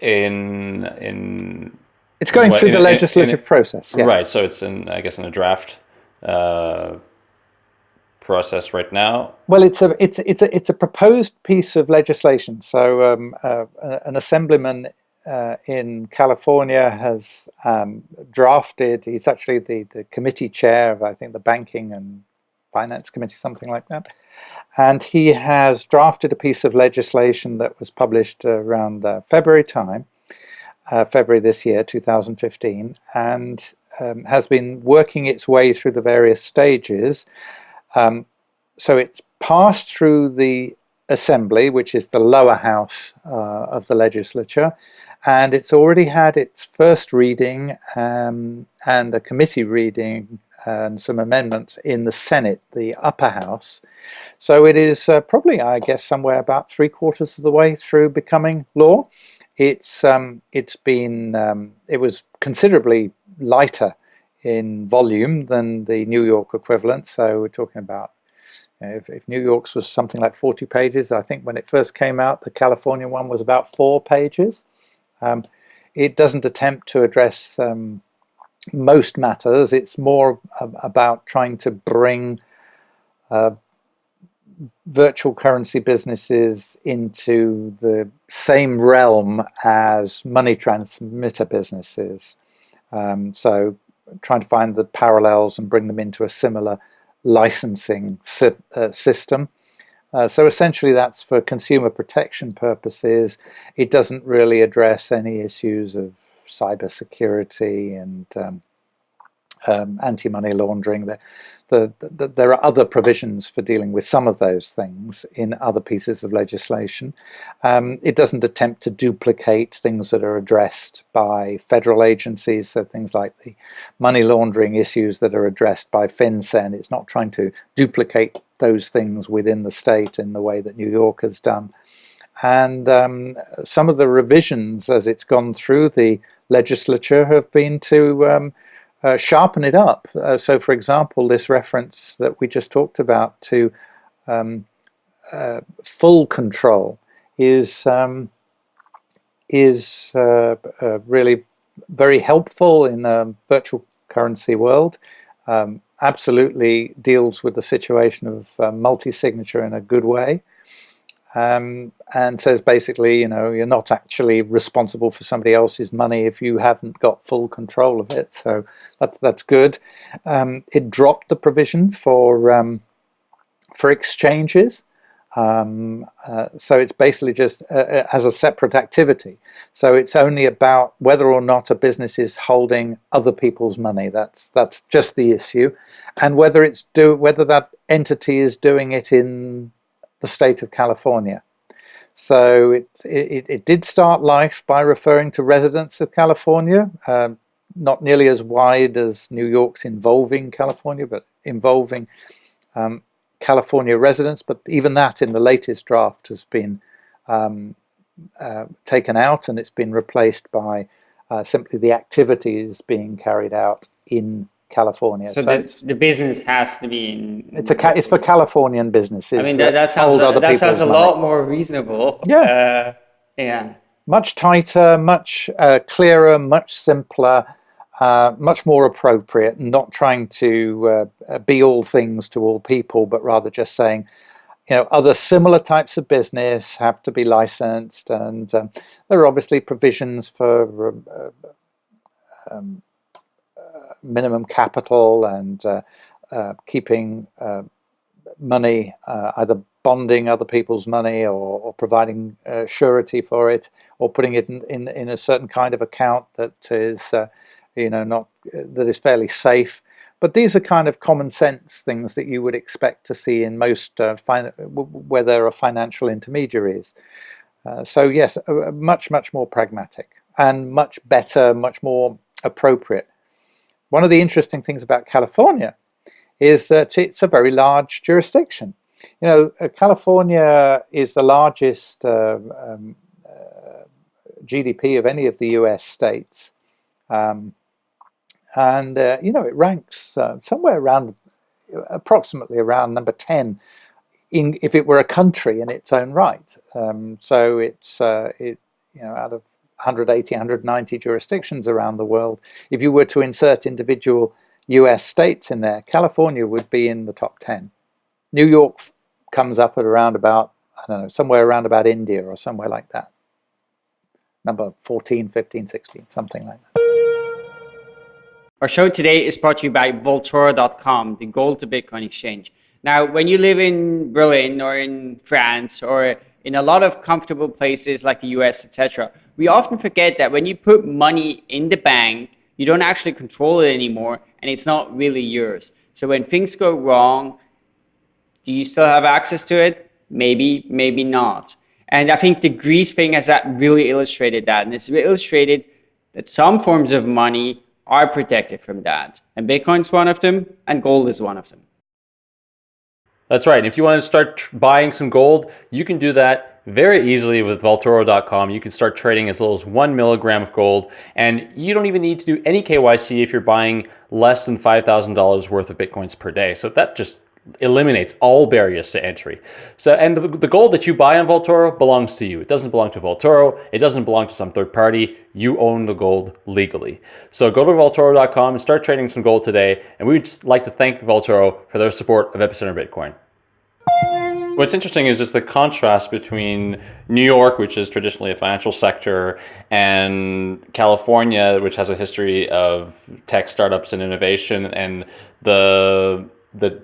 in in. It's going what, through in, the legislative in, in, process. Yeah. Right. So it's in, I guess, in a draft uh, process right now. Well, it's a it's it's a it's a proposed piece of legislation. So um, uh, an assemblyman uh, in California has um, drafted. He's actually the the committee chair of I think the banking and finance committee, something like that and he has drafted a piece of legislation that was published around uh, February time, uh, February this year, 2015, and um, has been working its way through the various stages. Um, so it's passed through the Assembly, which is the lower house uh, of the legislature, and it's already had its first reading um, and a committee reading and some amendments in the Senate, the upper house. So it is uh, probably, I guess, somewhere about three quarters of the way through becoming law. It's um, it's been um, it was considerably lighter in volume than the New York equivalent. So we're talking about if, if, New York's was something like 40 pages, I think when it first came out, the California one was about four pages. Um, it doesn't attempt to address um, most matters. It's more about trying to bring uh, virtual currency businesses into the same realm as money transmitter businesses. Um, so trying to find the parallels and bring them into a similar licensing si uh, system. Uh, so essentially that's for consumer protection purposes. It doesn't really address any issues of cybersecurity and um, um, anti-money laundering. The, the, the, there are other provisions for dealing with some of those things in other pieces of legislation. Um, it doesn't attempt to duplicate things that are addressed by federal agencies, so things like the money laundering issues that are addressed by FinCEN. It's not trying to duplicate those things within the state in the way that New York has done. And um, some of the revisions as it's gone through the legislature have been to um, uh, sharpen it up. Uh, so for example, this reference that we just talked about to um, uh, full control is, um, is uh, uh, really very helpful in a virtual currency world. Um, absolutely deals with the situation of uh, multi-signature in a good way um, and says basically, you know, you're not actually responsible for somebody else's money if you haven't got full control of it. So that, that's good. Um, it dropped the provision for um, for exchanges. Um, uh, so it's basically just uh, uh, as a separate activity. So it's only about whether or not a business is holding other people's money. That's that's just the issue, and whether it's do whether that entity is doing it in the state of California. So it, it, it did start life by referring to residents of California. Um, not nearly as wide as New York's involving California, but involving um, California residents. But even that in the latest draft has been um, uh, taken out and it's been replaced by uh, simply the activities being carried out in California. So, so the, the business has to be in. It's a it's for Californian businesses. I mean that, that sounds a, that sounds a lot more reasonable. <laughs> Yeah. Uh, yeah. Much tighter, much uh, clearer, much simpler, uh, much more appropriate. Not trying to uh, be all things to all people, but rather just saying, you know, other similar types of business have to be licensed, and um, there are obviously provisions for. Uh, um, minimum capital and uh, uh, keeping uh, money, either bonding other people's money or, or providing surety for it or putting it in, in, in, a certain kind of account that is, you know, not that is fairly safe. But these are kind of common sense things that you would expect to see in most uh, where there are financial intermediaries. Uh, so yes, much, much more pragmatic and much better, much more appropriate. One of the interesting things about California is that it's a very large jurisdiction. You know, uh, California is the largest uh, um, uh, GDP of any of the US states. Um, and, uh, you know, it ranks uh, somewhere around, approximately around number 10 in, if it were a country in its own right. Um, so it's, uh, it, you know, out of 180, 190 jurisdictions around the world. If you were to insert individual US states in there, California would be in the top 10. New York comes up at around about, I don't know, somewhere around about India or somewhere like that. Number 14, 15, 16, something like that. Our show today is brought to you by Vaultoro.com, the gold to Bitcoin exchange. Now, when you live in Berlin or in France or in a lot of comfortable places like the US, etc., we often forget that when you put money in the bank, you don't actually control it anymore and it's not really yours. So when things go wrong, do you still have access to it? Maybe, maybe not. And I think the Greece thing has that really illustrated that. And it's illustrated that some forms of money are protected from that. And Bitcoin's one of them, and gold is one of them. That's right. If you want to start buying some gold, you can do that very easily with Vaultoro.com. You can start trading as little as one milligram of gold, and you don't even need to do any KYC if you're buying less than $5,000 worth of Bitcoins per day. So that just eliminates all barriers to entry. So, and the, the, gold that you buy on Vaultoro belongs to you. It doesn't belong to Vaultoro. It doesn't belong to some third party. You own the gold legally. So go to Vaultoro.com and start trading some gold today. And we'd like to thank Vaultoro for their support of Epicenter Bitcoin. What's interesting is just the contrast between New York, which is traditionally a financial sector, and California, which has a history of tech startups and innovation, and the the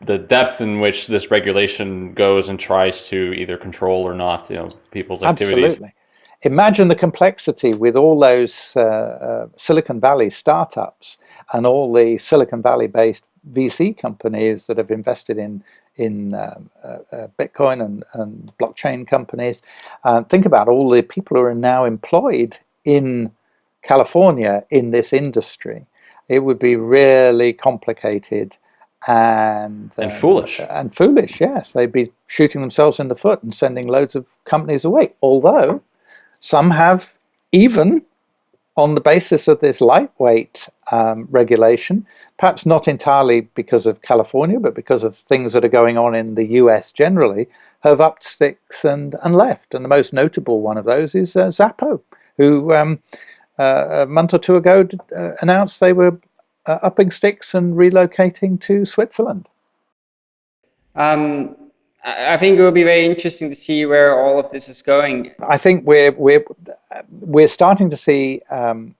the depth in which this regulation goes and tries to either control or not, you know, people's activities. Absolutely. Imagine the complexity with all those uh, uh, Silicon Valley startups and all the Silicon Valley-based VC companies that have invested in in um, uh, uh, Bitcoin and, and, blockchain companies. Uh, think about all the people who are now employed in California in this industry. It would be really complicated and and foolish and foolish. Yes, they'd be shooting themselves in the foot and sending loads of companies away. Although some have even on the basis of this lightweight um, regulation, perhaps not entirely because of California, but because of things that are going on in the US generally, have upped sticks and, and left. And the most notable one of those is uh, Xapo, who um, uh, a month or two ago uh, announced they were uh, upping sticks and relocating to Switzerland. Um, I think it will be very interesting to see where all of this is going. I think we're we're we're starting to see um,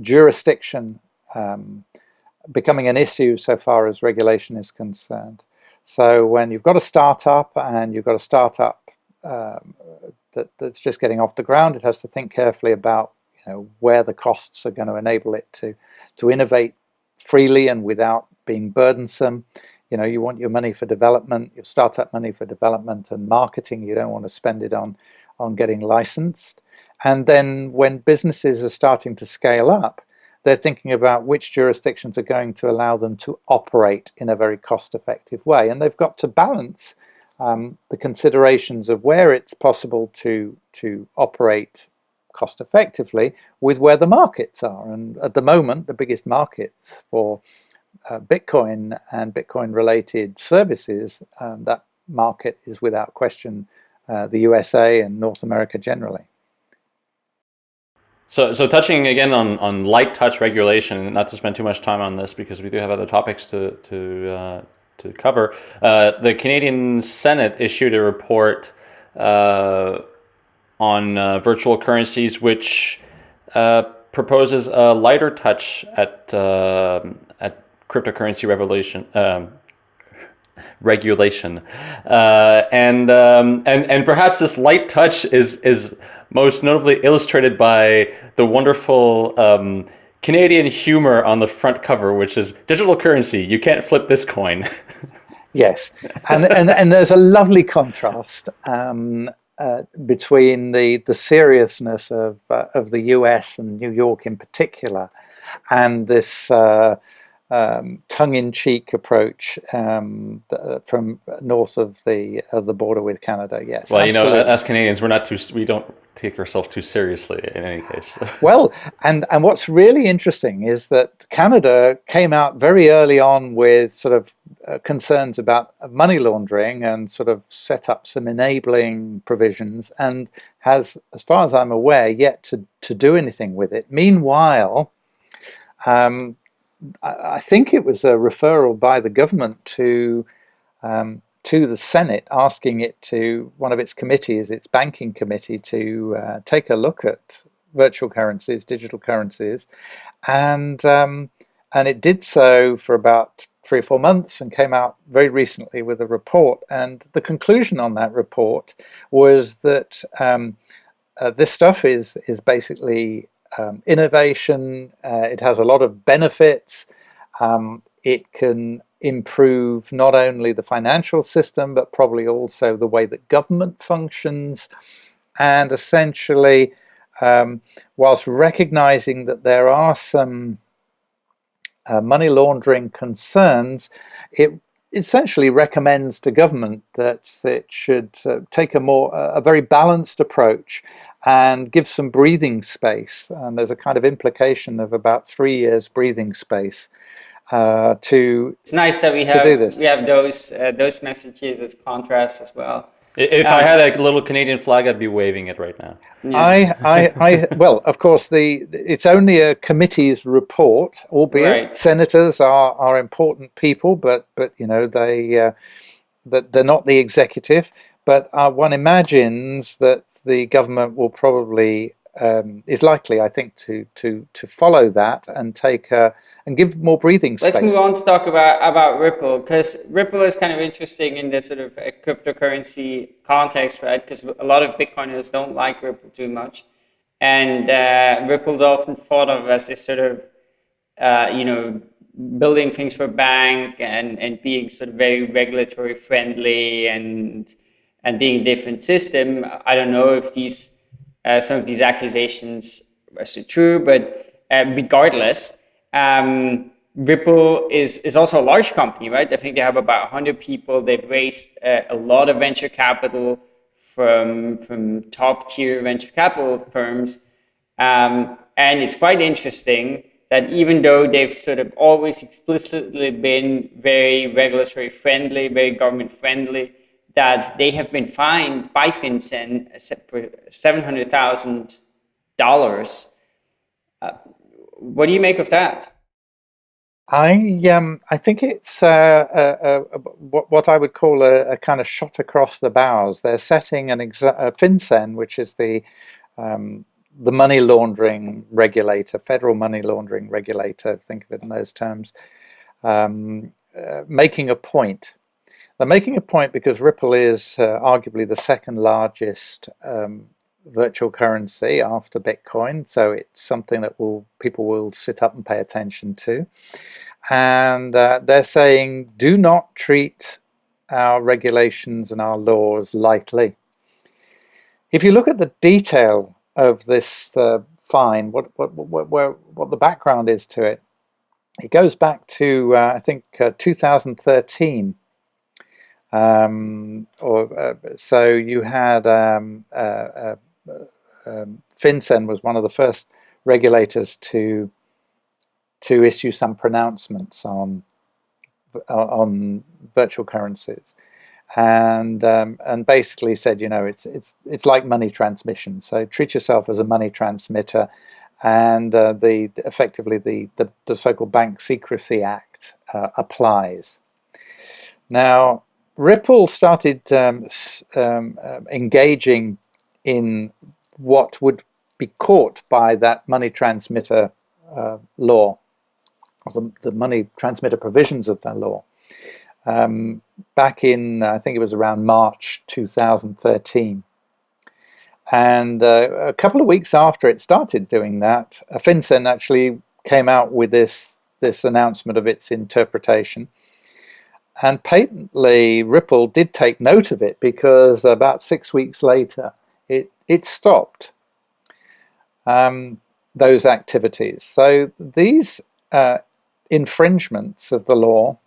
jurisdiction um, becoming an issue so far as regulation is concerned. So when you've got a startup and you've got a startup um, that, that's just getting off the ground, it has to think carefully about you know where the costs are going to enable it to to innovate freely and without being burdensome. You know, you want your money for development, your startup money for development and marketing. You don't want to spend it on on getting licensed. And then when businesses are starting to scale up, they're thinking about which jurisdictions are going to allow them to operate in a very cost-effective way. And they've got to balance um, the considerations of where it's possible to, to operate cost effectively with where the markets are. And at the moment, the biggest markets for uh, Bitcoin and Bitcoin related services, um, that market is without question uh, the USA and North America generally. So, so touching again on, on light touch regulation, not to spend too much time on this because we do have other topics to, to, uh, to cover. Uh, the Canadian Senate issued a report uh, on uh, virtual currencies, which uh, proposes a lighter touch at uh, at cryptocurrency revolution. Um, <laughs> regulation uh, and um, and and perhaps this light touch is is most notably illustrated by the wonderful um, Canadian humor on the front cover, which is digital currency. You can't flip this coin. <laughs> yes, and, and and there's a lovely contrast um, uh, between the, the seriousness of, uh, of the US and New York in particular and this uh, um, tongue-in-cheek approach um, from north of the of the border with Canada. Yes. Well, absolutely. you know, as Canadians, we're not too we don't take ourselves too seriously in any case. <laughs> well, and and what's really interesting is that Canada came out very early on with sort of uh, concerns about money laundering and sort of set up some enabling provisions and has, as far as I'm aware, yet to to do anything with it. Meanwhile. Um, I think it was a referral by the government to um, to the Senate asking it to one of its committees, its banking committee, to uh, take a look at virtual currencies, digital currencies, and um, and it did so for about three or four months and came out very recently with a report. And the conclusion on that report was that um, uh, this stuff is is basically um, innovation. Uh, it has a lot of benefits. Um, it can improve not only the financial system, but probably also the way that government functions. And essentially, um, whilst recognizing that there are some uh, money laundering concerns, it essentially recommends to government that it should uh, take a more a very balanced approach and give some breathing space. And there's a kind of implication of about three years breathing space uh, to It's nice that we have we have those uh, those messages as contrast as well. If um, I had a little Canadian flag, I'd be waving it right now. Yeah. I, I, I, <laughs> well, of course, the it's only a committee's report, albeit right. senators are are important people, but but you know they uh, that they're not the executive. But uh, one imagines that the government will probably um, is likely, I think, to to to follow that and take a, and give more breathing space. Let's move on to talk about about Ripple because Ripple is kind of interesting in this sort of cryptocurrency context, right? Because a lot of Bitcoiners don't like Ripple too much, and uh, Ripple's often thought of as this sort of uh, you know building things for bank and and being sort of very regulatory friendly and and being a different system. I don't know if these uh, some of these accusations are so true, but uh, regardless, um, Ripple is, is also a large company, right? I think they have about 100 people. They've raised uh, a lot of venture capital from, from top tier venture capital firms. Um, and it's quite interesting that even though they've sort of always explicitly been very regulatory friendly, very government friendly, that they have been fined by FinCEN for $700,000. Uh, what do you make of that? I um I think it's uh, uh, what what I would call a, a, kind of shot across the bows. They're setting an uh, FinCEN, which is the um, the money laundering regulator, federal money laundering regulator. Think of it in those terms. Um, uh, making a point they're making a point because Ripple is uh, arguably the second largest um, virtual currency after Bitcoin, so it's something that will people will sit up and pay attention to. And uh, they're saying, do not treat our regulations and our laws lightly. If you look at the detail of this uh, fine, what, what, what, what, what the background is to it, it goes back to, uh, I think, uh, 2013. Um, or uh, So you had, um, uh, uh, um, FinCEN was one of the first regulators to to issue some pronouncements on on virtual currencies and um, and basically said, you know, it's it's it's like money transmission. So treat yourself as a money transmitter, and uh, the effectively the the, the so-called Bank Secrecy Act uh, applies. Now, Ripple started um, um, uh, engaging in what would be caught by that money transmitter uh, law, the, the money transmitter provisions of that law um, back in, I think it was around March 2013. And uh, a couple of weeks after it started doing that, FinCEN actually came out with this, this announcement of its interpretation. And patently, Ripple did take note of it because about six weeks later, it, it stopped um, those activities. So these uh, infringements of the law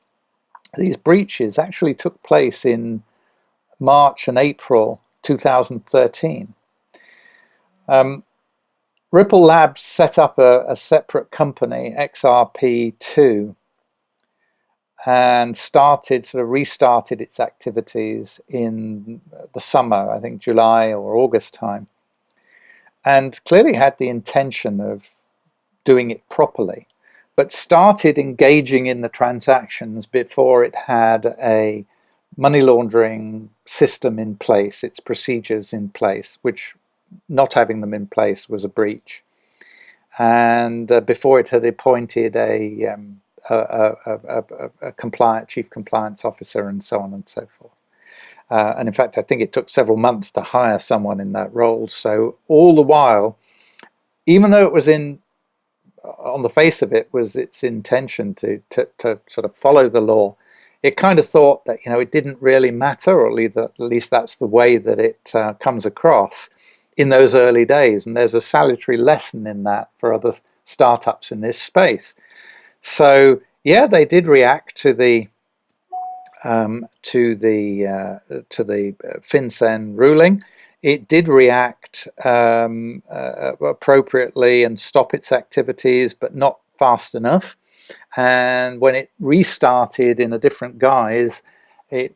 these breaches actually took place in March and April 2013. Um, Ripple Labs set up a, a separate company, XRP2, and started, sort of restarted its activities in the summer, I think July or August time, and clearly had the intention of doing it properly but started engaging in the transactions before it had a money laundering system in place, its procedures in place, which not having them in place was a breach. And uh, before it had appointed a, um, a, a, a, chief compliance officer and so on and so forth. Uh, and in fact, I think it took several months to hire someone in that role. So all the while, even though it was in on the face of it was its intention to, to, to, sort of follow the law. It kind of thought that you know it didn't really matter, or at least that's the way that it uh, comes across in those early days. And there's a salutary lesson in that for other startups in this space. So yeah, they did react to the um, to the uh, to the uh, FinCEN ruling it did react um, uh, appropriately and stop its activities, but not fast enough. And when it restarted in a different guise, it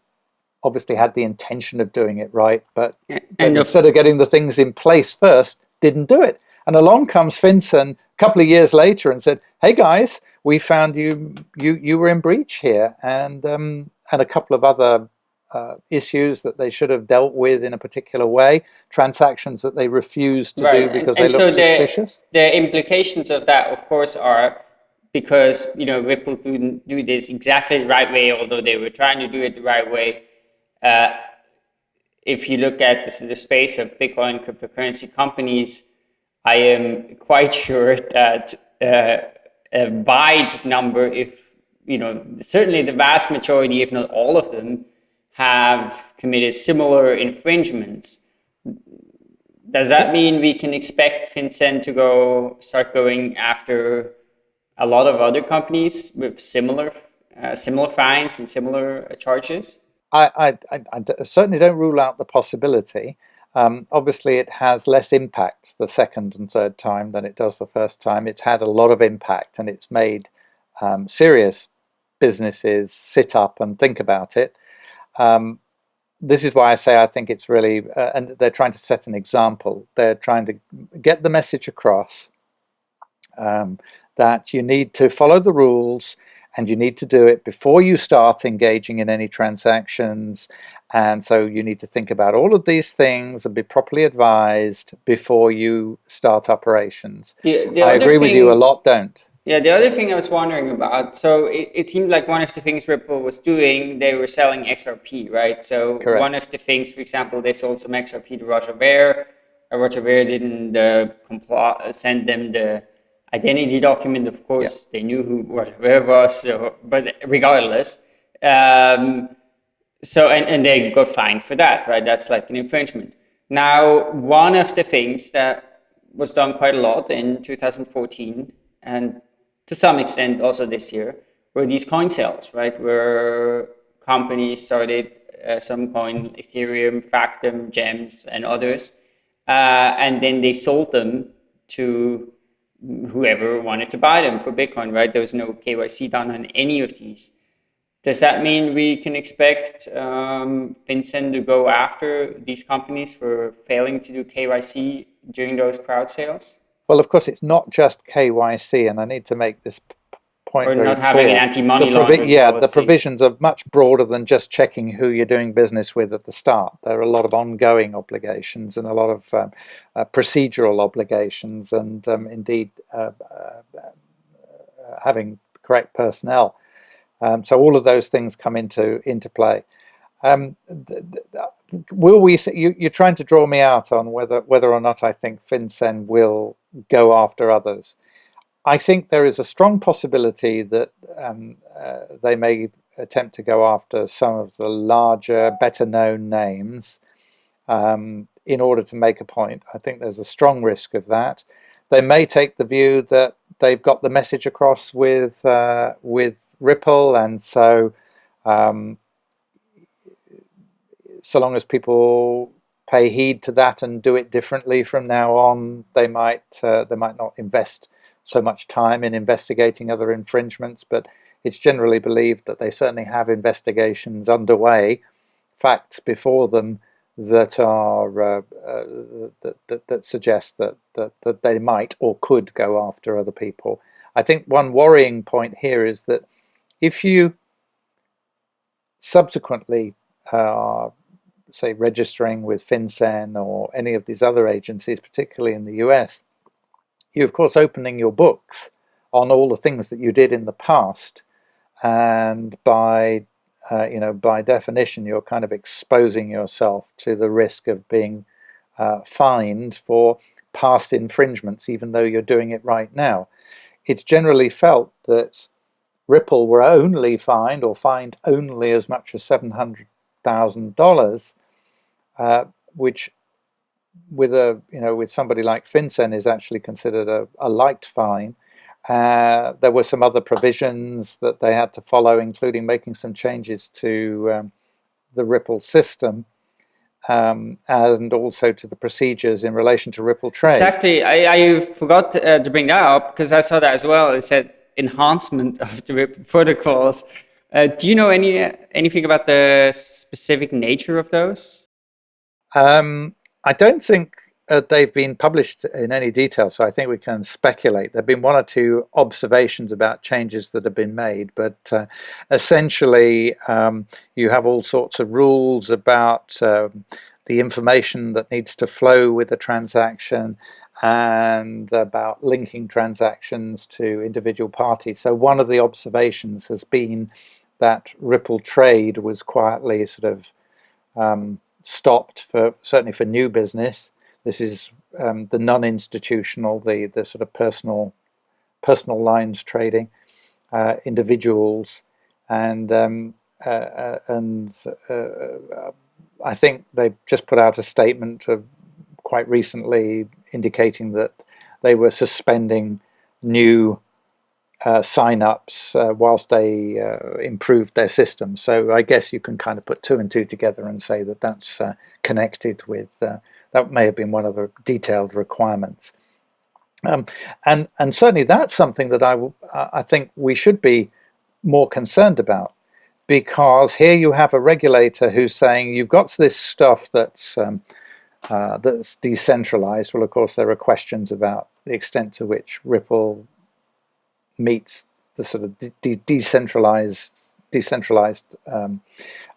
obviously had the intention of doing it right, but, but instead of getting the things in place first, didn't do it. And along comes FinCEN a couple of years later and said, "Hey guys, we found you you you were in breach here," and um, and a couple of other uh, issues that they should have dealt with in a particular way, transactions that they refused to right. do because and, and they look so suspicious? The, the implications of that, of course, are because you know Ripple didn't do this exactly the right way, although they were trying to do it the right way. Uh, if you look at the, the space of Bitcoin cryptocurrency companies, I am quite sure that uh, a wide number, if you know, certainly the vast majority, if not all of them, have committed similar infringements. Does that mean we can expect FinCEN to go start going after a lot of other companies with similar uh, similar fines and similar charges? I, I, I, certainly don't rule out the possibility. Um, obviously, it has less impact the second and third time than it does the first time. It's had a lot of impact and it's made um, serious businesses sit up and think about it. Um, this is why I say I think it's really, uh, and they're trying to set an example. They're trying to get the message across um, that you need to follow the rules and you need to do it before you start engaging in any transactions. And so you need to think about all of these things and be properly advised before you start operations. The, the I agree thing, with you, a lot don't. Yeah, the other thing I was wondering about, so it, it seemed like one of the things Ripple was doing, they were selling XRP, right? So Correct. one of the things, for example, they sold some XRP to Roger Ver. Uh, Roger Ver didn't uh, send them the identity document. Of course, yeah. they knew who Roger Ver was, so, but regardless. Um, so, and, and they got fined for that, right? That's like an infringement. Now, one of the things that was done quite a lot in 2014 and to some extent also this year were these coin sales, right? Where companies started uh, some coin, Ethereum, Factom, Gems, and others, uh, and then they sold them to whoever wanted to buy them for Bitcoin, right? There was no KYC done on any of these. Does that mean we can expect um, FinCEN to go after these companies for failing to do KYC during those crowd sales? Well, of course, it's not just KYC, and I need to make this point or not clear. having an anti-money laundering yeah, the provisions are much broader than just checking who you're doing business with at the start. There are a lot of ongoing obligations and a lot of um, uh, procedural obligations, and um, indeed uh, uh, uh, having correct personnel. Um, so all of those things come into into play. Um, th- th- will we? You, you're trying to draw me out on whether whether or not I think FinCEN will go after others. I think there is a strong possibility that um, uh, they may attempt to go after some of the larger, better known names um, in order to make a point. I think there's a strong risk of that. They may take the view that they've got the message across with uh, with Ripple, and so um, so long as people pay heed to that and do it differently from now on, they might uh, they might not invest so much time in investigating other infringements, but it's generally believed that they certainly have investigations underway, facts before them that are uh, uh, that, that, that suggest that, that that they might or could go after other people. I think one worrying point here is that if you subsequently are say registering with FinCEN or any of these other agencies, particularly in the US, you're of course opening your books on all the things that you did in the past, and by uh, you know by definition you're kind of exposing yourself to the risk of being uh, fined for past infringements, even though you're doing it right now. It's generally felt that Ripple were only fined or fined only as much as seven hundred thousand dollars, uh, which with a you know with somebody like FinCEN is actually considered a, a light fine. Uh, there were some other provisions that they had to follow, including making some changes to um, the Ripple system um, and also to the procedures in relation to Ripple Trade. Exactly. I, I forgot uh, to bring that up because I saw that as well. It said enhancement of the Ripple protocols. Uh, do you know any anything about the specific nature of those? Um, I don't think uh, they've been published in any detail, so I think we can speculate. There have been one or two observations about changes that have been made, but uh, essentially, um, you have all sorts of rules about um, the information that needs to flow with a transaction and about linking transactions to individual parties. So, one of the observations has been that Ripple Trade was quietly sort of um, stopped for certainly for new business. This is um, the non-institutional, the the sort of personal personal lines trading, uh, individuals, and um, uh, uh, and uh, I think they just put out a statement of quite recently indicating that they were suspending new uh, sign-ups uh, whilst they uh, improved their system. So I guess you can kind of put two and two together and say that that's uh, connected with uh, that may have been one of the detailed requirements. Um, and and certainly that's something that I I think we should be more concerned about because here you have a regulator who's saying you've got this stuff that's um, uh, that's decentralized. Well, of course, there are questions about the extent to which Ripple meets the sort of de- decentralized decentralized um,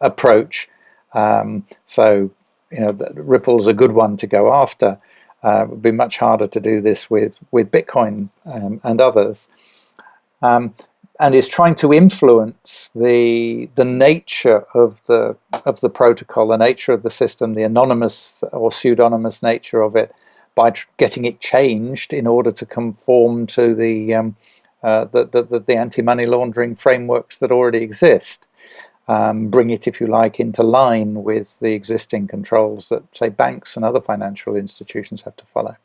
approach. Um, so, you know, Ripple's a good one to go after. Uh, it would be much harder to do this with with Bitcoin um, and others, um, and is trying to influence the the nature of the of the protocol, the nature of the system, the anonymous or pseudonymous nature of it, by getting it changed in order to conform to the um, uh, the, the, the anti-money laundering frameworks that already exist. Um, bring it, if you like, into line with the existing controls that, say, banks and other financial institutions have to follow.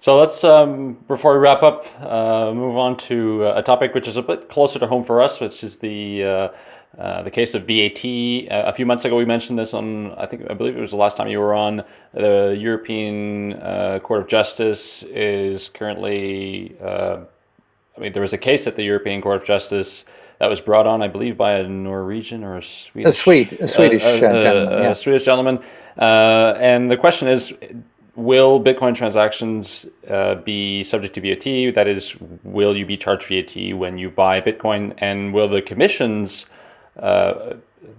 So let's, um, before we wrap up, uh, move on to a topic which is a bit closer to home for us, which is the uh, uh, the case of VAT. Uh, a few months ago, we mentioned this on, I think, I believe it was the last time you were on. The European uh, Court of Justice is currently, uh, I mean, there was a case at the European Court of Justice that was brought on, I believe, by a Norwegian or a Swedish, a, Swede, a Swedish gentleman, yeah. a Swedish gentleman. and the question is, will Bitcoin transactions uh, be subject to VAT? That is, will you be charged VAT when you buy Bitcoin? And will the commissions uh,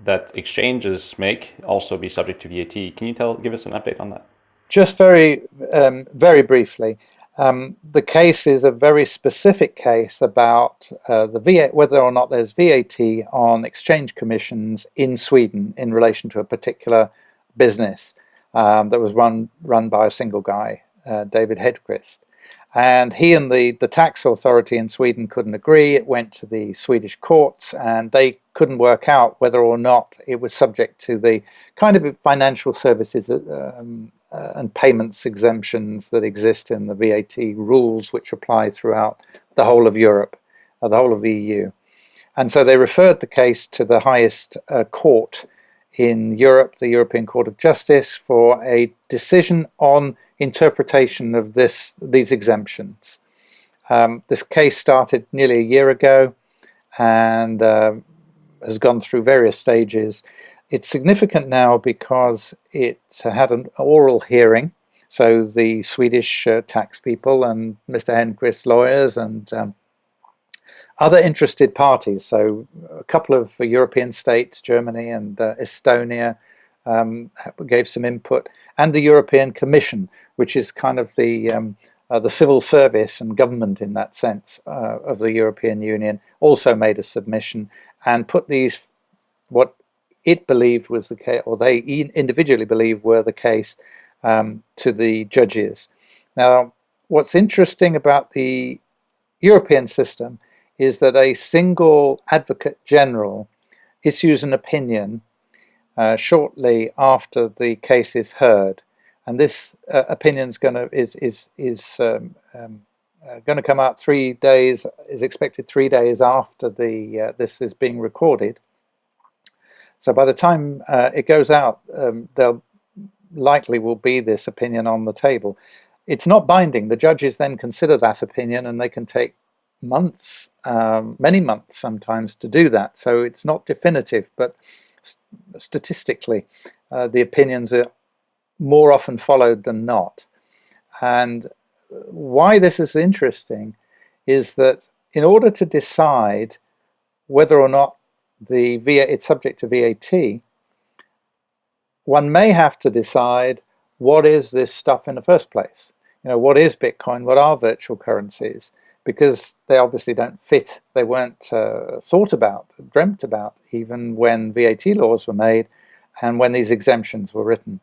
that exchanges make also be subject to VAT? Can you tell, give us an update on that? Just very, um, very briefly. Um, the case is a very specific case about uh, the VAT, whether or not there's VAT on exchange commissions in Sweden in relation to a particular business um, that was run run by a single guy, uh, David Hedqvist. And he and the, the tax authority in Sweden couldn't agree. It went to the Swedish courts and they couldn't work out whether or not it was subject to the kind of financial services uh, um, uh, and payments exemptions that exist in the VAT rules which apply throughout the whole of Europe, uh, the whole of the EU. And so they referred the case to the highest uh, court in Europe, the European Court of Justice, for a decision on interpretation of this these exemptions. Um, this case started nearly a year ago and uh, has gone through various stages. It's significant now because it had an oral hearing. So the Swedish uh, tax people and Mr. Hedqvist's lawyers and um, other interested parties, so a couple of European states, Germany and uh, Estonia, um, gave some input, and the European Commission, which is kind of the um, uh, the civil service and government in that sense uh, of the European Union, also made a submission and put these, what it believed was the case, or they individually believed were the case, um, to the judges. Now, what's interesting about the European system is that a single advocate general issues an opinion uh, shortly after the case is heard, and this uh, opinion is going to is is is um, um, uh, going to come out three days is expected three days after the uh, this is being recorded. So by the time uh, it goes out, um, there likely will be this opinion on the table. It's not binding. The judges then consider that opinion and they can take months, um, many months sometimes to do that. So it's not definitive, but st statistically, uh, the opinions are more often followed than not. And why this is interesting is that in order to decide whether or not the VA, it's subject to VAT, one may have to decide what is this stuff in the first place. You know, what is Bitcoin? What are virtual currencies? because they obviously don't fit, they weren't uh, thought about, dreamt about, even when VAT laws were made and when these exemptions were written.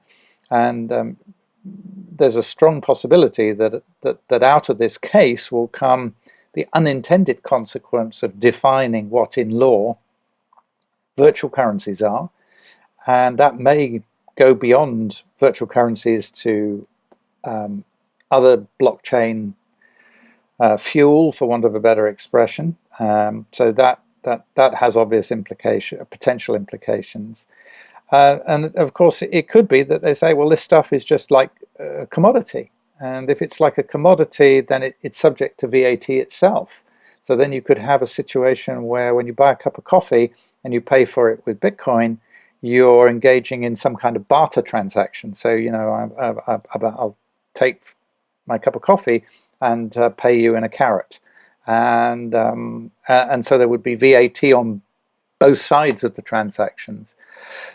And um, there's a strong possibility that, that, that out of this case will come the unintended consequence of defining what in law virtual currencies are, and that may go beyond virtual currencies to um, other blockchain uh, fuel, for want of a better expression. Um, so that that that has obvious implication, potential implications. Uh, and of course, it could be that they say, well, this stuff is just like a commodity. And if it's like a commodity, then it, it's subject to VAT itself. So then you could have a situation where when you buy a cup of coffee and you pay for it with Bitcoin, you're engaging in some kind of barter transaction. So, you know, I, I, I, I'll take my cup of coffee and uh, pay you in a carrot. And, um, and so there would be VAT on both sides of the transactions.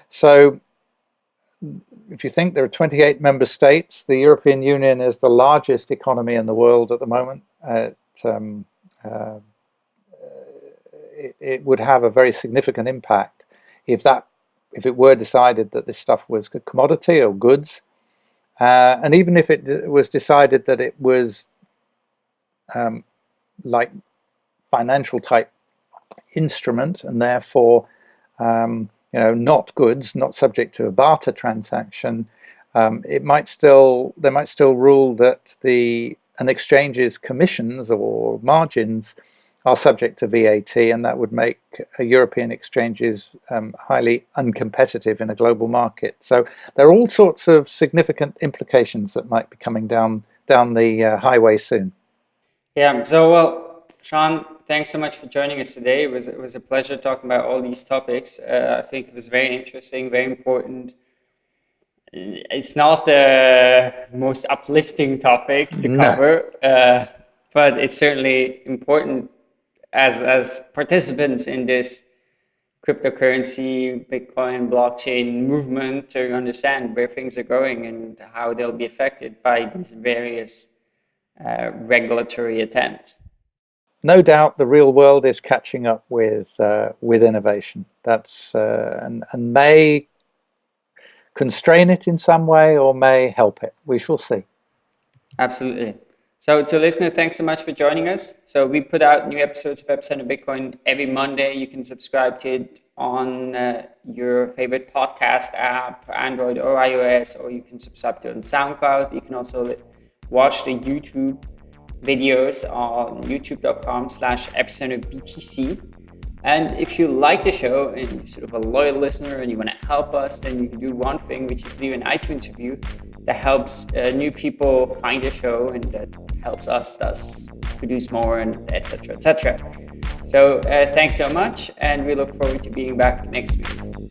So if you think there are 28 member states, the European Union is the largest economy in the world at the moment. It, um, uh, it, it, would have a very significant impact if that if it were decided that this stuff was a commodity or goods. Uh, and even if it was decided that it was um, like financial type instrument and therefore um, you know not goods not subject to a barter transaction um, it might still they might still rule that the an exchange's commissions or margins are subject to VAT, and that would make European exchanges um, highly uncompetitive in a global market. So there are all sorts of significant implications that might be coming down down the uh, highway soon. Yeah. So well, Siân, thanks so much for joining us today. It was it was a pleasure talking about all these topics. Uh, I think it was very interesting, very important. It's not the most uplifting topic to No. cover, uh, but it's certainly important as as participants in this cryptocurrency, Bitcoin, blockchain movement to understand where things are going and how they'll be affected by these various uh, regulatory attempts. No doubt, the real world is catching up with uh, with innovation. That's uh, and and may constrain it in some way or may help it. We shall see. Absolutely. So to listener, thanks so much for joining us. So we put out new episodes of Epicenter Bitcoin every Monday. You can subscribe to it on uh, your favorite podcast app, Android or iOS, or you can subscribe to it on SoundCloud. You can also watch the YouTube videos on youtube.com slash epicenterbtc. And if you like the show and you're sort of a loyal listener and you want to help us, then you can do one thing, which is leave an iTunes review that helps uh, new people find the show and that helps us thus produce more and etc. etc. So uh, thanks so much, and we look forward to being back next week.